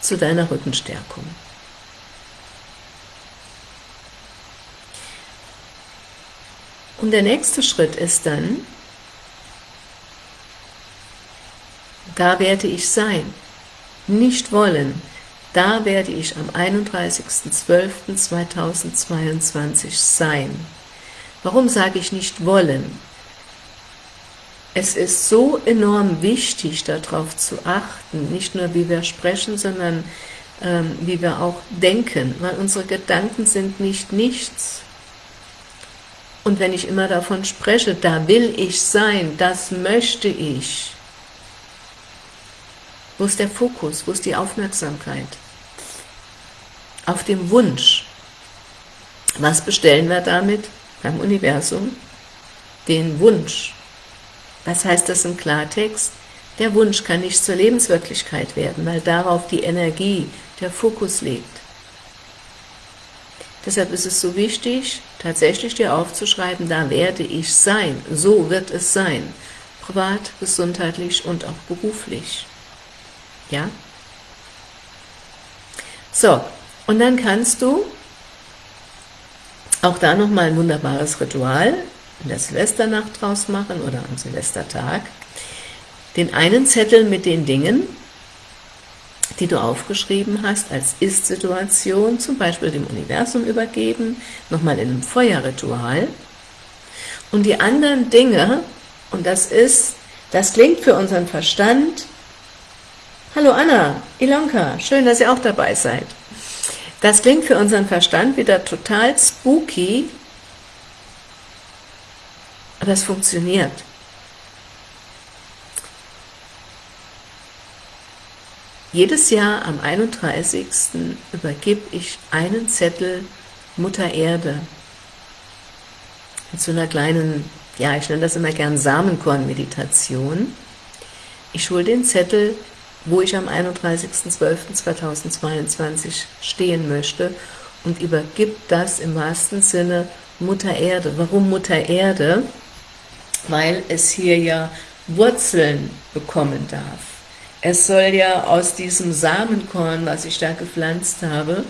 Zu deiner Rückenstärkung. Und der nächste Schritt ist dann, da werde ich sein, nicht wollen, da werde ich am 31.12.2022 sein. Warum sage ich nicht wollen? Es ist so enorm wichtig, darauf zu achten, nicht nur wie wir sprechen, sondern ähm, wie wir auch denken, weil unsere Gedanken sind nicht nichts. Und wenn ich immer davon spreche, da will ich sein, das möchte ich, wo ist der Fokus, wo ist die Aufmerksamkeit? Auf dem Wunsch. Was bestellen wir damit beim Universum? Den Wunsch. Was heißt das im Klartext? Der Wunsch kann nicht zur Lebenswirklichkeit werden, weil darauf die Energie, der Fokus liegt. Deshalb ist es so wichtig, tatsächlich dir aufzuschreiben, da werde ich sein, so wird es sein, privat, gesundheitlich und auch beruflich. Ja? So, und dann kannst du auch da nochmal ein wunderbares Ritual in der Silvesternacht draus machen oder am Silvestertag, den einen Zettel mit den Dingen, die du aufgeschrieben hast, als Ist-Situation, zum Beispiel dem Universum übergeben, nochmal in einem Feuerritual, und die anderen Dinge, und das ist, das klingt für unseren Verstand, hallo Anna, Ilonka, schön, dass ihr auch dabei seid, das klingt für unseren Verstand wieder total spooky, aber es funktioniert. Jedes Jahr am 31. übergebe ich einen Zettel Mutter Erde mit so einer kleinen, ja, ich nenne das immer gern Samenkorn-Meditation. Ich hole den Zettel, wo ich am 31.12.2022 stehen möchte und übergib das im wahrsten Sinne Mutter Erde. Warum Mutter Erde? weil es hier ja Wurzeln bekommen darf. Es soll ja aus diesem Samenkorn, was ich da gepflanzt habe,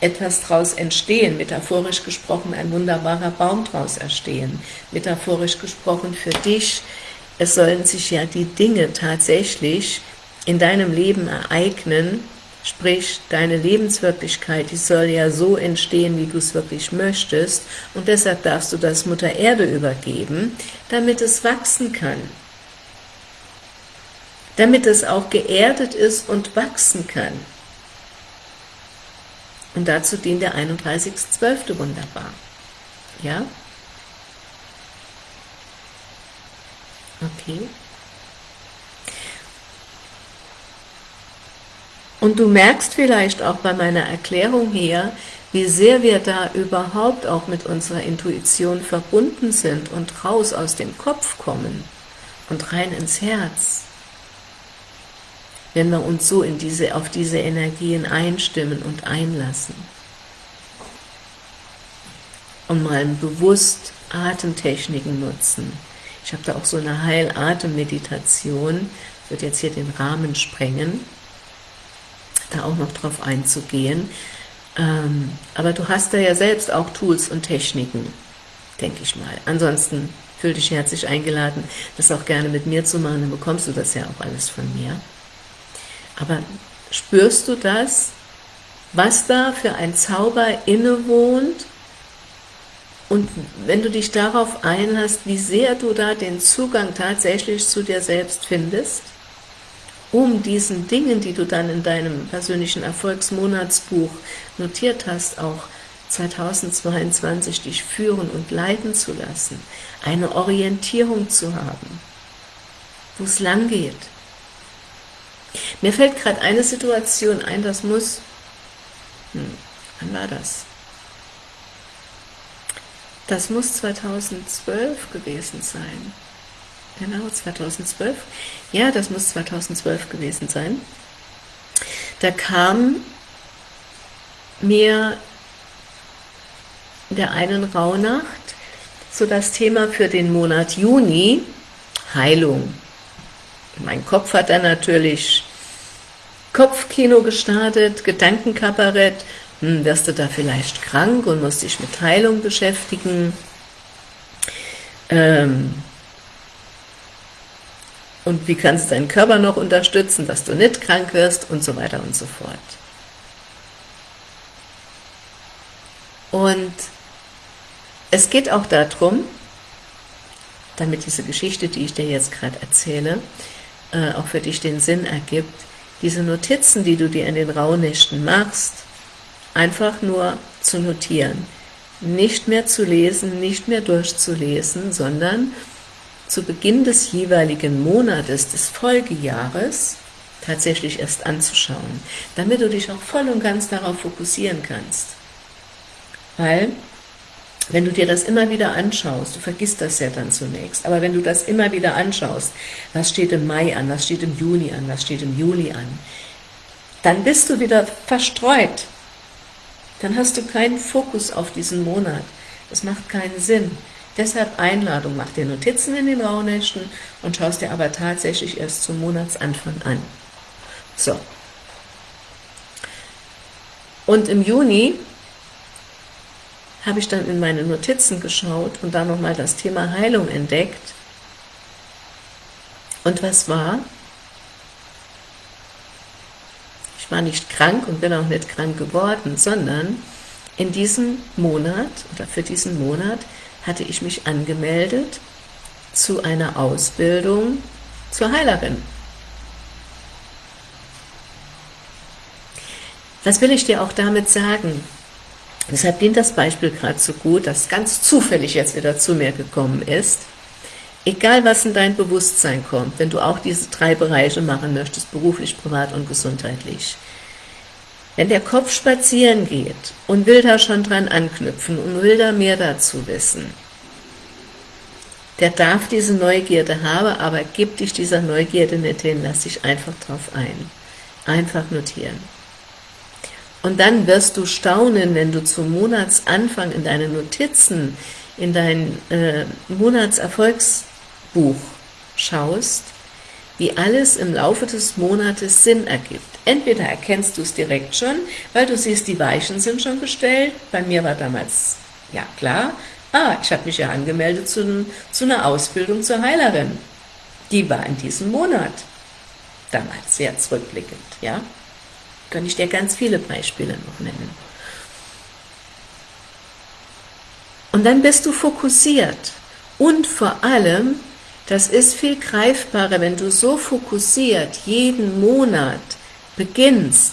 etwas daraus entstehen, metaphorisch gesprochen ein wunderbarer Baum daraus erstehen, metaphorisch gesprochen für dich, es sollen sich ja die Dinge tatsächlich in deinem Leben ereignen, Sprich, deine Lebenswirklichkeit, die soll ja so entstehen, wie du es wirklich möchtest. Und deshalb darfst du das Mutter Erde übergeben, damit es wachsen kann. Damit es auch geerdet ist und wachsen kann. Und dazu dient der 31.12. wunderbar. Ja? Okay. Und du merkst vielleicht auch bei meiner Erklärung hier, wie sehr wir da überhaupt auch mit unserer Intuition verbunden sind und raus aus dem Kopf kommen und rein ins Herz. Wenn wir uns so in diese, auf diese Energien einstimmen und einlassen. Und mal bewusst Atemtechniken nutzen. Ich habe da auch so eine Heilatem-Meditation, wird jetzt hier den Rahmen sprengen da auch noch drauf einzugehen. Ähm, aber du hast da ja selbst auch Tools und Techniken, denke ich mal. Ansonsten fühl dich herzlich eingeladen, das auch gerne mit mir zu machen, dann bekommst du das ja auch alles von mir. Aber spürst du das, was da für ein Zauber innewohnt? Und wenn du dich darauf einlässt, wie sehr du da den Zugang tatsächlich zu dir selbst findest, um diesen Dingen, die du dann in deinem persönlichen Erfolgsmonatsbuch notiert hast, auch 2022 dich führen und leiten zu lassen, eine Orientierung zu haben, wo es lang geht. Mir fällt gerade eine Situation ein, das muss, hm, wann war das? Das muss 2012 gewesen sein. Genau, 2012. Ja, das muss 2012 gewesen sein. Da kam mir in der einen Rauhnacht so das Thema für den Monat Juni, Heilung. Mein Kopf hat dann natürlich Kopfkino gestartet, Gedankenkabarett, hm, wirst du da vielleicht krank und musst dich mit Heilung beschäftigen, ähm, und wie kannst du deinen Körper noch unterstützen, dass du nicht krank wirst und so weiter und so fort. Und es geht auch darum, damit diese Geschichte, die ich dir jetzt gerade erzähle, äh, auch für dich den Sinn ergibt, diese Notizen, die du dir in den Rauhnächten machst, einfach nur zu notieren. Nicht mehr zu lesen, nicht mehr durchzulesen, sondern zu Beginn des jeweiligen Monates des Folgejahres tatsächlich erst anzuschauen, damit du dich auch voll und ganz darauf fokussieren kannst. Weil, wenn du dir das immer wieder anschaust, du vergisst das ja dann zunächst, aber wenn du das immer wieder anschaust, was steht im Mai an, was steht im Juni an, was steht im Juli an, dann bist du wieder verstreut. Dann hast du keinen Fokus auf diesen Monat. Das macht keinen Sinn. Deshalb Einladung, mach dir Notizen in den Rauhnächten und schaust dir aber tatsächlich erst zum Monatsanfang an. So. Und im Juni habe ich dann in meine Notizen geschaut und da nochmal das Thema Heilung entdeckt. Und was war? Ich war nicht krank und bin auch nicht krank geworden, sondern in diesem Monat oder für diesen Monat hatte ich mich angemeldet zu einer Ausbildung zur Heilerin. Was will ich dir auch damit sagen? Deshalb dient das Beispiel gerade so gut, das ganz zufällig jetzt wieder zu mir gekommen ist. Egal, was in dein Bewusstsein kommt, wenn du auch diese drei Bereiche machen möchtest, beruflich, privat und gesundheitlich, wenn der Kopf spazieren geht und will da schon dran anknüpfen und will da mehr dazu wissen, der darf diese Neugierde haben, aber gib dich dieser Neugierde nicht hin, lass dich einfach drauf ein. Einfach notieren. Und dann wirst du staunen, wenn du zum Monatsanfang in deine Notizen, in dein äh, Monatserfolgsbuch schaust, wie alles im Laufe des Monates Sinn ergibt. Entweder erkennst du es direkt schon, weil du siehst, die Weichen sind schon gestellt. Bei mir war damals, ja klar, ah, ich habe mich ja angemeldet zu, zu einer Ausbildung zur Heilerin. Die war in diesem Monat. Damals sehr zurückblickend, ja. Kann ich dir ganz viele Beispiele noch nennen. Und dann bist du fokussiert. Und vor allem das ist viel greifbarer, wenn du so fokussiert jeden Monat beginnst,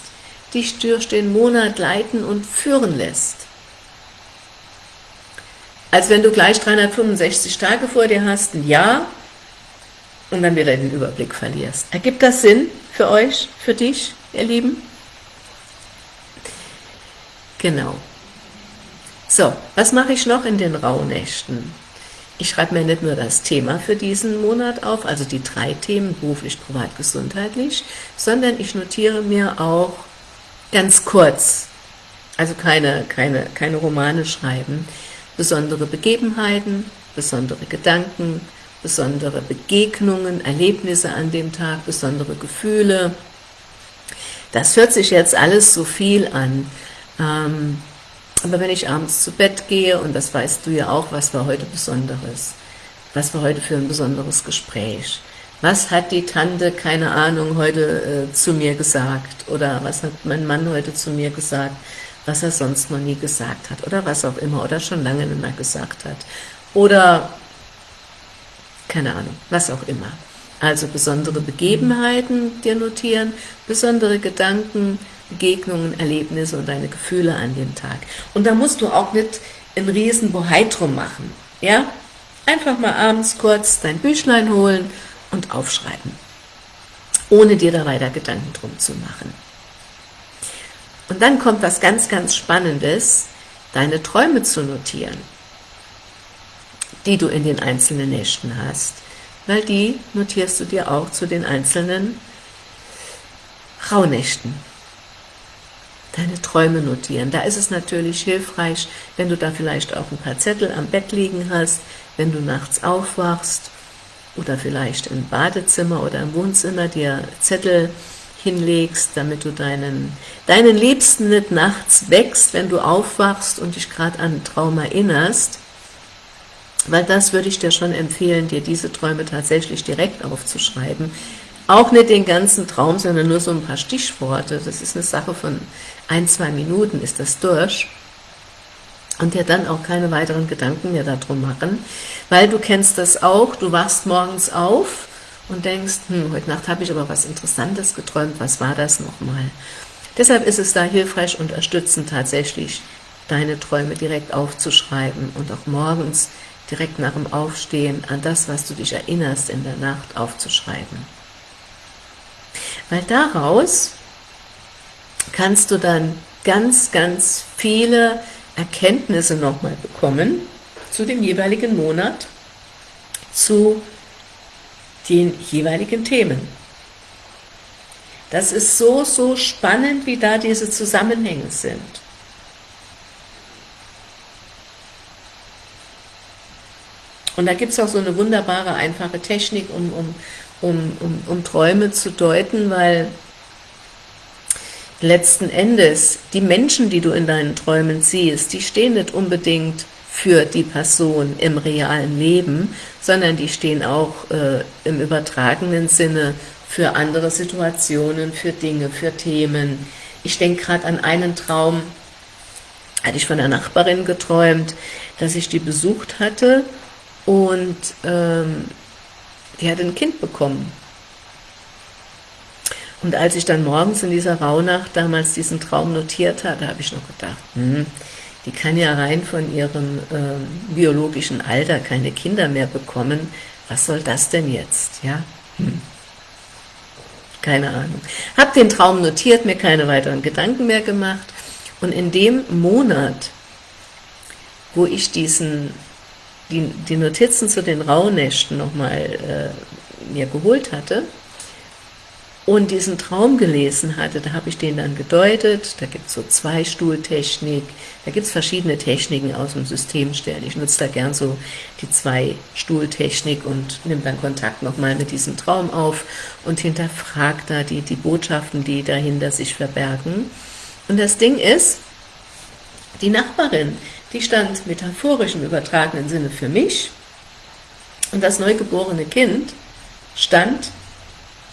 dich durch den Monat leiten und führen lässt. Als wenn du gleich 365 Tage vor dir hast, ein Jahr, und dann wieder den Überblick verlierst. Ergibt das Sinn für euch, für dich, ihr Lieben? Genau. So, was mache ich noch in den Rauhnächten? Ich schreibe mir nicht nur das Thema für diesen Monat auf, also die drei Themen, beruflich, privat, gesundheitlich, sondern ich notiere mir auch ganz kurz, also keine, keine, keine Romane schreiben, besondere Begebenheiten, besondere Gedanken, besondere Begegnungen, Erlebnisse an dem Tag, besondere Gefühle. Das hört sich jetzt alles so viel an, ähm, aber wenn ich abends zu Bett gehe, und das weißt du ja auch, was war heute Besonderes, was war heute für ein besonderes Gespräch, Was hat die Tante, keine Ahnung, heute äh, zu mir gesagt? Oder was hat mein Mann heute zu mir gesagt, was er sonst noch nie gesagt hat? Oder was auch immer, oder schon lange nicht mehr gesagt hat. Oder, keine Ahnung, was auch immer. Also besondere Begebenheiten dir notieren, besondere Gedanken, Begegnungen, Erlebnisse und deine Gefühle an dem Tag. Und da musst du auch nicht ein riesen Bohai drum machen. Ja? Einfach mal abends kurz dein Büchlein holen und aufschreiben. Ohne dir da weiter Gedanken drum zu machen. Und dann kommt was ganz, ganz Spannendes, deine Träume zu notieren, die du in den einzelnen Nächten hast, weil die notierst du dir auch zu den einzelnen Rauhnächten deine Träume notieren. Da ist es natürlich hilfreich, wenn du da vielleicht auch ein paar Zettel am Bett liegen hast, wenn du nachts aufwachst oder vielleicht im Badezimmer oder im Wohnzimmer dir Zettel hinlegst, damit du deinen, deinen Liebsten nicht nachts wächst, wenn du aufwachst und dich gerade an einen Traum erinnerst, weil das würde ich dir schon empfehlen, dir diese Träume tatsächlich direkt aufzuschreiben, auch nicht den ganzen Traum, sondern nur so ein paar Stichworte. Das ist eine Sache von ein, zwei Minuten ist das durch. Und dir dann auch keine weiteren Gedanken mehr darum machen, weil du kennst das auch, du wachst morgens auf und denkst, hm, heute Nacht habe ich aber was Interessantes geträumt, was war das nochmal? Deshalb ist es da hilfreich und unterstützend tatsächlich, deine Träume direkt aufzuschreiben und auch morgens direkt nach dem Aufstehen an das, was du dich erinnerst in der Nacht aufzuschreiben weil daraus kannst du dann ganz, ganz viele Erkenntnisse nochmal bekommen zu dem jeweiligen Monat, zu den jeweiligen Themen. Das ist so, so spannend, wie da diese Zusammenhänge sind. Und da gibt es auch so eine wunderbare, einfache Technik, um, um um, um, um Träume zu deuten, weil letzten Endes die Menschen, die du in deinen Träumen siehst, die stehen nicht unbedingt für die Person im realen Leben, sondern die stehen auch äh, im übertragenen Sinne für andere Situationen, für Dinge, für Themen. Ich denke gerade an einen Traum, hatte ich von einer Nachbarin geträumt, dass ich die besucht hatte und ähm, die hat ein Kind bekommen. Und als ich dann morgens in dieser Rauhnacht damals diesen Traum notiert hatte, habe ich noch gedacht, hm, die kann ja rein von ihrem äh, biologischen Alter keine Kinder mehr bekommen. Was soll das denn jetzt? Ja, hm. Keine Ahnung. Habe den Traum notiert, mir keine weiteren Gedanken mehr gemacht. Und in dem Monat, wo ich diesen die, die Notizen zu den Rauhnächten nochmal äh, mir geholt hatte und diesen Traum gelesen hatte, da habe ich den dann gedeutet, da gibt es so Zwei-Stuhl-Technik, da gibt es verschiedene Techniken aus dem System stellen. Ich nutze da gern so die Zwei-Stuhl-Technik und nehme dann Kontakt nochmal mit diesem Traum auf und hinterfragt da die, die Botschaften, die dahinter sich verbergen. Und das Ding ist, die Nachbarin, die stand metaphorisch im übertragenen Sinne für mich und das neugeborene Kind stand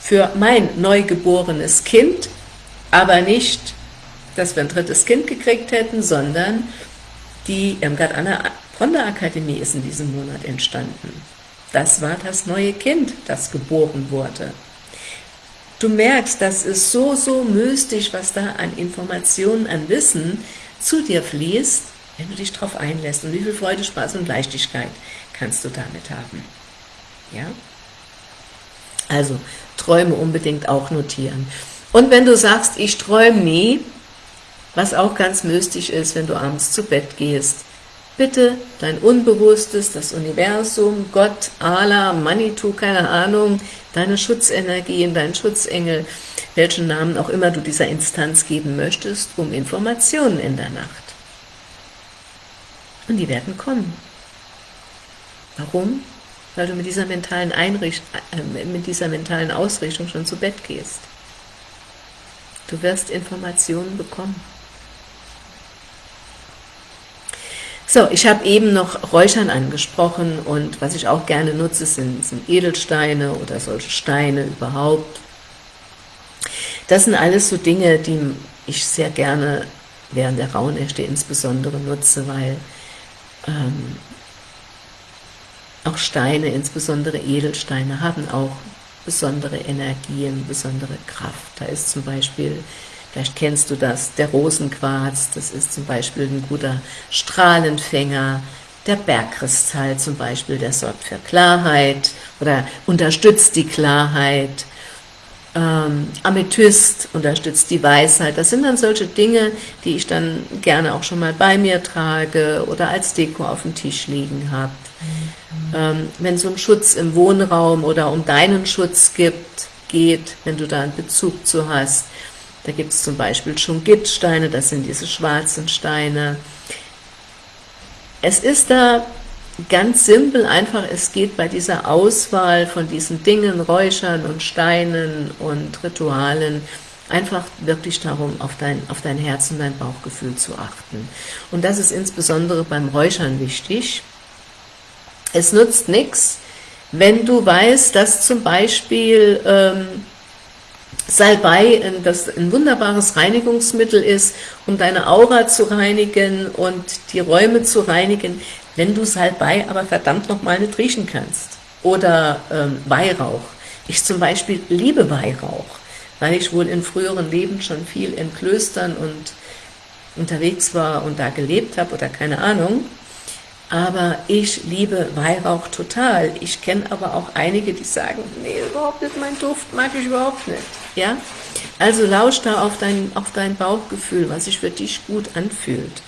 für mein neugeborenes Kind, aber nicht, dass wir ein drittes Kind gekriegt hätten, sondern die Irmgard Anna Pronda Akademie ist in diesem Monat entstanden. Das war das neue Kind, das geboren wurde. Du merkst, das ist so, so mystisch, was da an Informationen, an Wissen zu dir fließt, wenn du dich darauf einlässt. Und wie viel Freude, Spaß und Leichtigkeit kannst du damit haben. Ja? Also, Träume unbedingt auch notieren. Und wenn du sagst, ich träume nie, was auch ganz mystisch ist, wenn du abends zu Bett gehst, bitte dein Unbewusstes, das Universum, Gott, Allah, Manitou, keine Ahnung, deine Schutzenergien, dein Schutzengel, welchen Namen auch immer du dieser Instanz geben möchtest, um Informationen in der Nacht. Und die werden kommen. Warum? Weil du mit dieser mentalen, Einricht äh, mit dieser mentalen Ausrichtung schon zu Bett gehst. Du wirst Informationen bekommen. So, ich habe eben noch Räuchern angesprochen und was ich auch gerne nutze, sind, sind Edelsteine oder solche Steine überhaupt. Das sind alles so Dinge, die ich sehr gerne während der Rauhnächte insbesondere nutze, weil ähm, auch Steine, insbesondere Edelsteine, haben auch besondere Energien, besondere Kraft. Da ist zum Beispiel Vielleicht kennst du das, der Rosenquarz, das ist zum Beispiel ein guter Strahlenfänger, der Bergkristall zum Beispiel, der sorgt für Klarheit oder unterstützt die Klarheit, ähm, Amethyst unterstützt die Weisheit, das sind dann solche Dinge, die ich dann gerne auch schon mal bei mir trage oder als Deko auf dem Tisch liegen habe. Ähm, wenn es um Schutz im Wohnraum oder um deinen Schutz gibt, geht, wenn du da einen Bezug zu hast, da gibt es zum Beispiel Schungitsteine, das sind diese schwarzen Steine. Es ist da ganz simpel, einfach, es geht bei dieser Auswahl von diesen Dingen, Räuchern und Steinen und Ritualen, einfach wirklich darum, auf dein, auf dein Herz und dein Bauchgefühl zu achten. Und das ist insbesondere beim Räuchern wichtig. Es nutzt nichts, wenn du weißt, dass zum Beispiel ähm, Salbei, das ein wunderbares Reinigungsmittel ist, um deine Aura zu reinigen und die Räume zu reinigen, wenn du Salbei aber verdammt nochmal nicht riechen kannst. Oder ähm, Weihrauch. Ich zum Beispiel liebe Weihrauch, weil ich wohl in früheren Leben schon viel in Klöstern und unterwegs war und da gelebt habe oder keine Ahnung aber ich liebe Weihrauch total. Ich kenne aber auch einige, die sagen, nee, überhaupt nicht, mein Duft mag ich überhaupt nicht. Ja? Also lausch da auf dein, auf dein Bauchgefühl, was sich für dich gut anfühlt.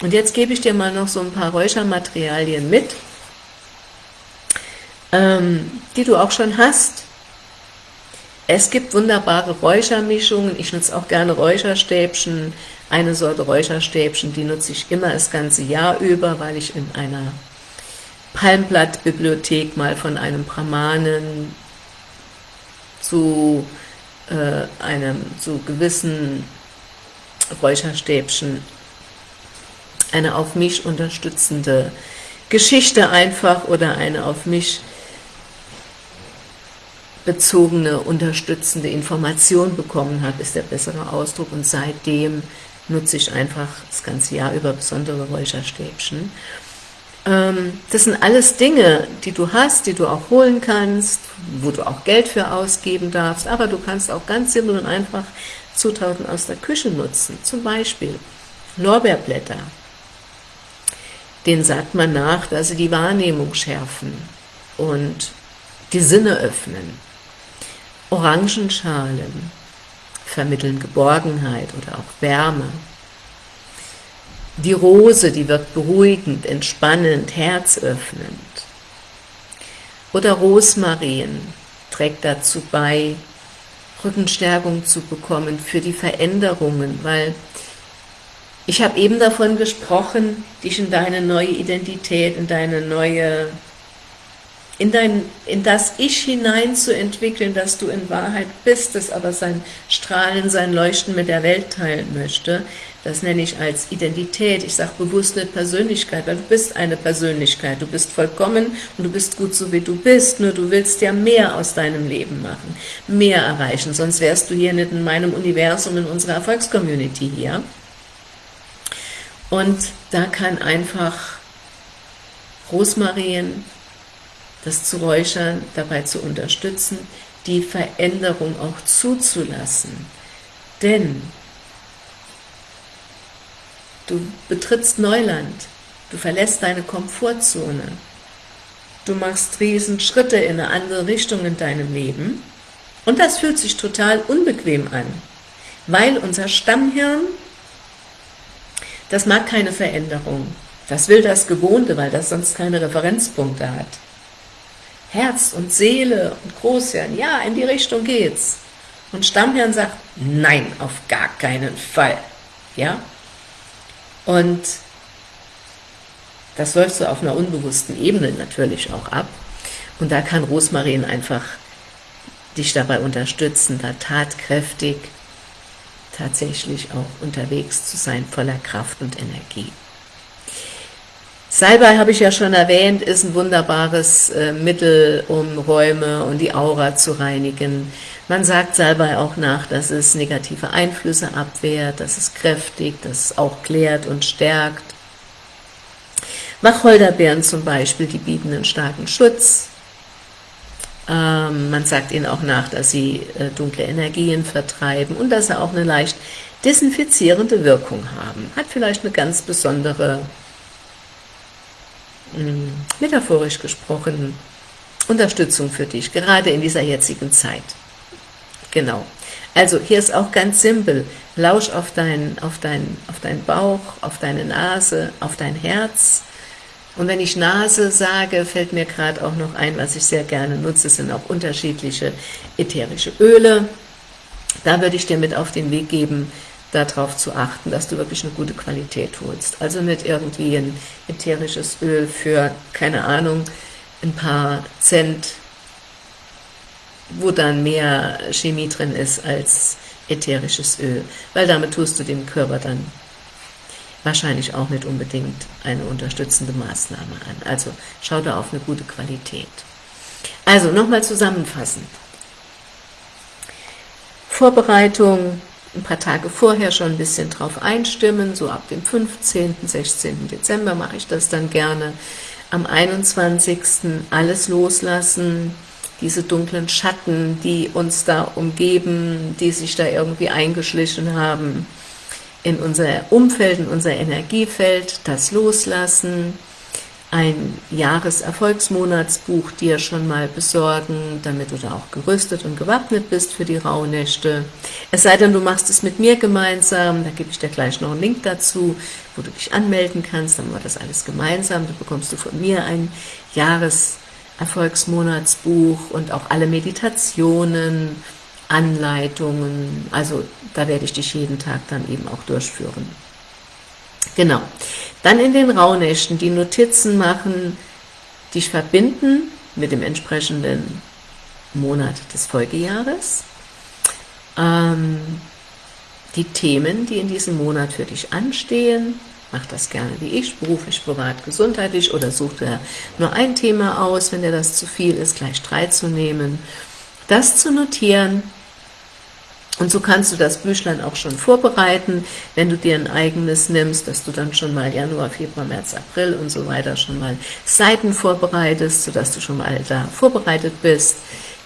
Und jetzt gebe ich dir mal noch so ein paar Räuchermaterialien mit, ähm, die du auch schon hast. Es gibt wunderbare Räuchermischungen, ich nutze auch gerne Räucherstäbchen, eine Sorte Räucherstäbchen, die nutze ich immer das ganze Jahr über, weil ich in einer Palmblattbibliothek mal von einem Brahmanen zu äh, einem zu gewissen Räucherstäbchen eine auf mich unterstützende Geschichte einfach oder eine auf mich bezogene, unterstützende Information bekommen habe, ist der bessere Ausdruck und seitdem nutze ich einfach das ganze Jahr über besondere Räucherstäbchen. Ähm, das sind alles Dinge, die du hast, die du auch holen kannst, wo du auch Geld für ausgeben darfst, aber du kannst auch ganz simpel und einfach Zutaten aus der Küche nutzen. Zum Beispiel Lorbeerblätter. Den sagt man nach, dass sie die Wahrnehmung schärfen und die Sinne öffnen. Orangenschalen, vermitteln Geborgenheit oder auch Wärme. Die Rose, die wirkt beruhigend, entspannend, herzöffnend. Oder Rosmarin trägt dazu bei, Rückenstärkung zu bekommen für die Veränderungen, weil ich habe eben davon gesprochen, dich in deine neue Identität, in deine neue in, dein, in das Ich hinein zu entwickeln, dass du in Wahrheit bist, das aber sein Strahlen, sein Leuchten mit der Welt teilen möchte. Das nenne ich als Identität. Ich sage bewusst nicht Persönlichkeit, weil du bist eine Persönlichkeit. Du bist vollkommen und du bist gut so, wie du bist. Nur du willst ja mehr aus deinem Leben machen, mehr erreichen. Sonst wärst du hier nicht in meinem Universum, in unserer Erfolgscommunity hier. Und da kann einfach Rosmarin, das zu räuchern, dabei zu unterstützen, die Veränderung auch zuzulassen. Denn du betrittst Neuland, du verlässt deine Komfortzone, du machst riesen Schritte in eine andere Richtung in deinem Leben und das fühlt sich total unbequem an, weil unser Stammhirn, das mag keine Veränderung, das will das Gewohnte, weil das sonst keine Referenzpunkte hat. Herz und Seele und Großhirn, ja, in die Richtung geht's. Und Stammhirn sagt, nein, auf gar keinen Fall. Ja? Und das läuft so auf einer unbewussten Ebene natürlich auch ab. Und da kann Rosmarin einfach dich dabei unterstützen, da tatkräftig tatsächlich auch unterwegs zu sein, voller Kraft und Energie. Salbei habe ich ja schon erwähnt, ist ein wunderbares äh, Mittel, um Räume und die Aura zu reinigen. Man sagt Salbei auch nach, dass es negative Einflüsse abwehrt, dass es kräftig, dass es auch klärt und stärkt. Wacholderbeeren zum Beispiel, die bieten einen starken Schutz. Ähm, man sagt ihnen auch nach, dass sie äh, dunkle Energien vertreiben und dass sie auch eine leicht desinfizierende Wirkung haben. Hat vielleicht eine ganz besondere, metaphorisch gesprochen, Unterstützung für dich, gerade in dieser jetzigen Zeit. Genau. Also hier ist auch ganz simpel, lausch auf deinen auf dein, auf dein Bauch, auf deine Nase, auf dein Herz, und wenn ich Nase sage, fällt mir gerade auch noch ein, was ich sehr gerne nutze, sind auch unterschiedliche ätherische Öle. Da würde ich dir mit auf den Weg geben, darauf zu achten, dass du wirklich eine gute Qualität holst. Also nicht irgendwie ein ätherisches Öl für, keine Ahnung, ein paar Cent, wo dann mehr Chemie drin ist als ätherisches Öl, weil damit tust du dem Körper dann wahrscheinlich auch nicht unbedingt eine unterstützende Maßnahme an. Also schau da auf eine gute Qualität. Also nochmal zusammenfassend. Vorbereitung, ein paar Tage vorher schon ein bisschen drauf einstimmen, so ab dem 15., 16. Dezember mache ich das dann gerne. Am 21. alles loslassen, diese dunklen Schatten, die uns da umgeben, die sich da irgendwie eingeschlichen haben, in unser Umfeld, in unser Energiefeld, das Loslassen, ein Jahreserfolgsmonatsbuch dir schon mal besorgen, damit du da auch gerüstet und gewappnet bist für die Rauhnächte. Es sei denn, du machst es mit mir gemeinsam, da gebe ich dir gleich noch einen Link dazu, wo du dich anmelden kannst, dann machen wir das alles gemeinsam, da bekommst du von mir ein Jahreserfolgsmonatsbuch und auch alle Meditationen, Anleitungen, also da werde ich dich jeden Tag dann eben auch durchführen. Genau. Dann in den Rauhnächten die Notizen machen, dich verbinden mit dem entsprechenden Monat des Folgejahres. Ähm, die Themen, die in diesem Monat für dich anstehen, mach das gerne wie ich, beruflich, privat, gesundheitlich oder such dir nur ein Thema aus, wenn dir das zu viel ist, gleich drei zu nehmen. Das zu notieren, und so kannst du das Büchlein auch schon vorbereiten, wenn du dir ein eigenes nimmst, dass du dann schon mal Januar, Februar, März, April und so weiter schon mal Seiten vorbereitest, sodass du schon mal da vorbereitet bist.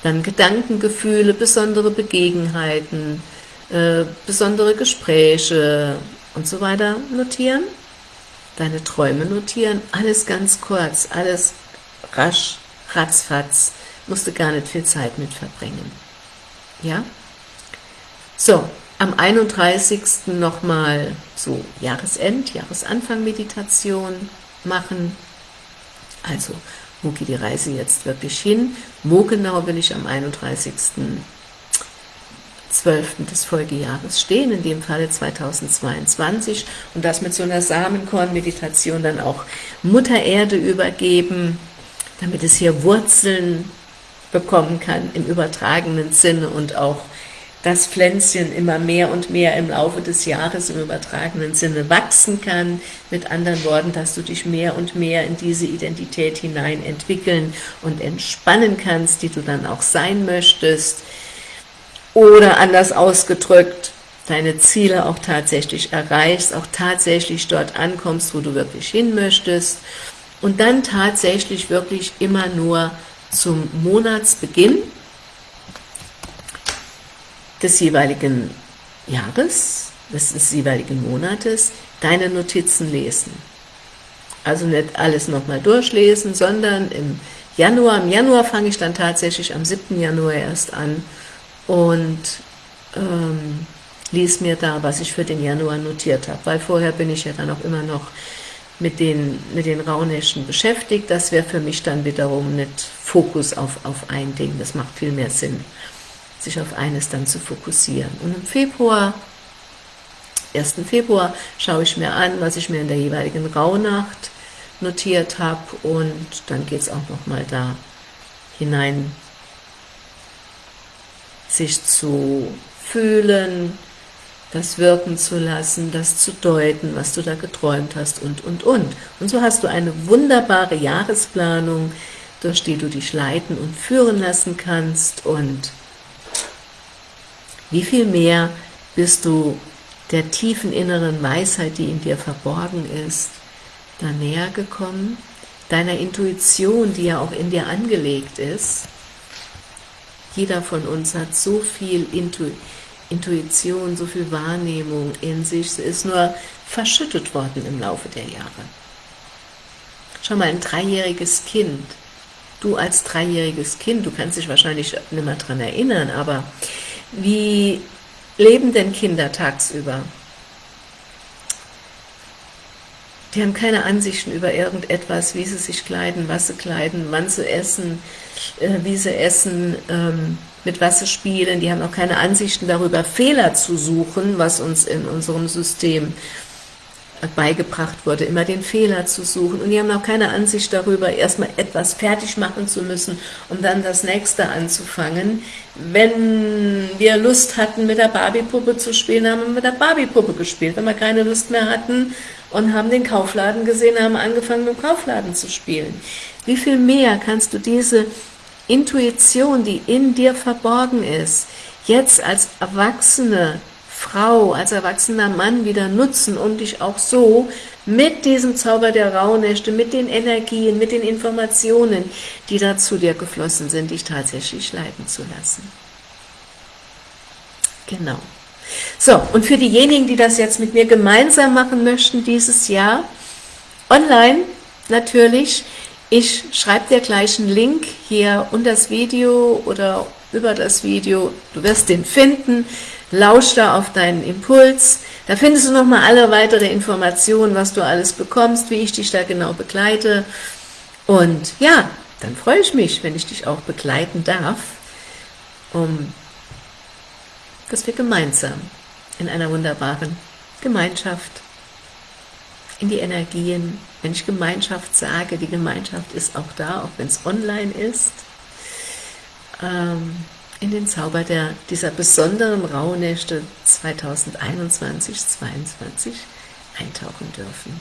Dann Gedanken, Gefühle, besondere Begebenheiten, äh, besondere Gespräche und so weiter notieren. Deine Träume notieren, alles ganz kurz, alles rasch, ratzfatz, musst du gar nicht viel Zeit mit verbringen. Ja? So, am 31. nochmal so Jahresend, Jahresanfang-Meditation machen. Also, wo geht die Reise jetzt wirklich hin? Wo genau will ich am 31.12. des Folgejahres stehen, in dem Falle 2022, und das mit so einer Samenkorn-Meditation dann auch Mutter Erde übergeben, damit es hier Wurzeln bekommen kann im übertragenen Sinne und auch das Pflänzchen immer mehr und mehr im Laufe des Jahres im übertragenen Sinne wachsen kann. Mit anderen Worten, dass du dich mehr und mehr in diese Identität hinein entwickeln und entspannen kannst, die du dann auch sein möchtest. Oder anders ausgedrückt, deine Ziele auch tatsächlich erreichst, auch tatsächlich dort ankommst, wo du wirklich hin möchtest und dann tatsächlich wirklich immer nur zum Monatsbeginn des jeweiligen Jahres, des jeweiligen Monates, deine Notizen lesen. Also nicht alles nochmal durchlesen, sondern im Januar, im Januar fange ich dann tatsächlich am 7. Januar erst an und ähm, lies mir da, was ich für den Januar notiert habe, weil vorher bin ich ja dann auch immer noch mit den, mit den Rauhnächten beschäftigt. Das wäre für mich dann wiederum nicht Fokus auf, auf ein Ding, das macht viel mehr Sinn sich auf eines dann zu fokussieren. Und im Februar, 1. Februar, schaue ich mir an, was ich mir in der jeweiligen Rauhnacht notiert habe und dann geht es auch nochmal da hinein, sich zu fühlen, das wirken zu lassen, das zu deuten, was du da geträumt hast und, und, und. Und so hast du eine wunderbare Jahresplanung, durch die du dich leiten und führen lassen kannst und wie viel mehr bist du der tiefen inneren Weisheit, die in dir verborgen ist, da näher gekommen, deiner Intuition, die ja auch in dir angelegt ist. Jeder von uns hat so viel Intu Intuition, so viel Wahrnehmung in sich, sie ist nur verschüttet worden im Laufe der Jahre. Schau mal, ein dreijähriges Kind, du als dreijähriges Kind, du kannst dich wahrscheinlich nicht mehr daran erinnern, aber wie leben denn Kinder tagsüber? Die haben keine Ansichten über irgendetwas, wie sie sich kleiden, was sie kleiden, wann sie essen, äh, wie sie essen, ähm, mit was sie spielen. Die haben auch keine Ansichten darüber, Fehler zu suchen, was uns in unserem System beigebracht wurde, immer den Fehler zu suchen. Und die haben auch keine Ansicht darüber, erstmal etwas fertig machen zu müssen, um dann das nächste anzufangen. Wenn wir Lust hatten, mit der Barbie-Puppe zu spielen, haben wir mit der Barbie-Puppe gespielt. Wenn wir keine Lust mehr hatten und haben den Kaufladen gesehen, haben angefangen, mit dem Kaufladen zu spielen. Wie viel mehr kannst du diese Intuition, die in dir verborgen ist, jetzt als Erwachsene Frau, als erwachsener Mann wieder nutzen, um dich auch so mit diesem Zauber der Rauhnächte, mit den Energien, mit den Informationen, die da zu dir geflossen sind, dich tatsächlich leiten zu lassen. Genau. So, und für diejenigen, die das jetzt mit mir gemeinsam machen möchten dieses Jahr, online natürlich, ich schreibe dir gleich einen Link hier unter das Video oder über das Video, du wirst den finden, lausch da auf deinen Impuls, da findest du nochmal alle weitere Informationen, was du alles bekommst, wie ich dich da genau begleite. Und ja, dann freue ich mich, wenn ich dich auch begleiten darf, um dass wir gemeinsam in einer wunderbaren Gemeinschaft in die Energien, wenn ich Gemeinschaft sage, die Gemeinschaft ist auch da, auch wenn es online ist, ähm, in den Zauber der, dieser besonderen Rauhnächte 2021-22 eintauchen dürfen.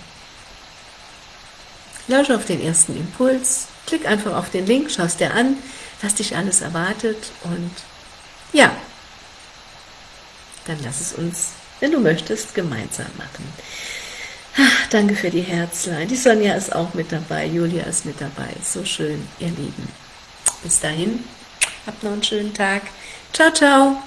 Lausche auf den ersten Impuls, klick einfach auf den Link, schaust dir an, was dich alles erwartet und ja, dann lass es uns, wenn du möchtest, gemeinsam machen. Ach, danke für die Herzlein. Die Sonja ist auch mit dabei, Julia ist mit dabei. So schön, ihr Lieben. Bis dahin, Habt noch einen schönen Tag. Ciao, ciao.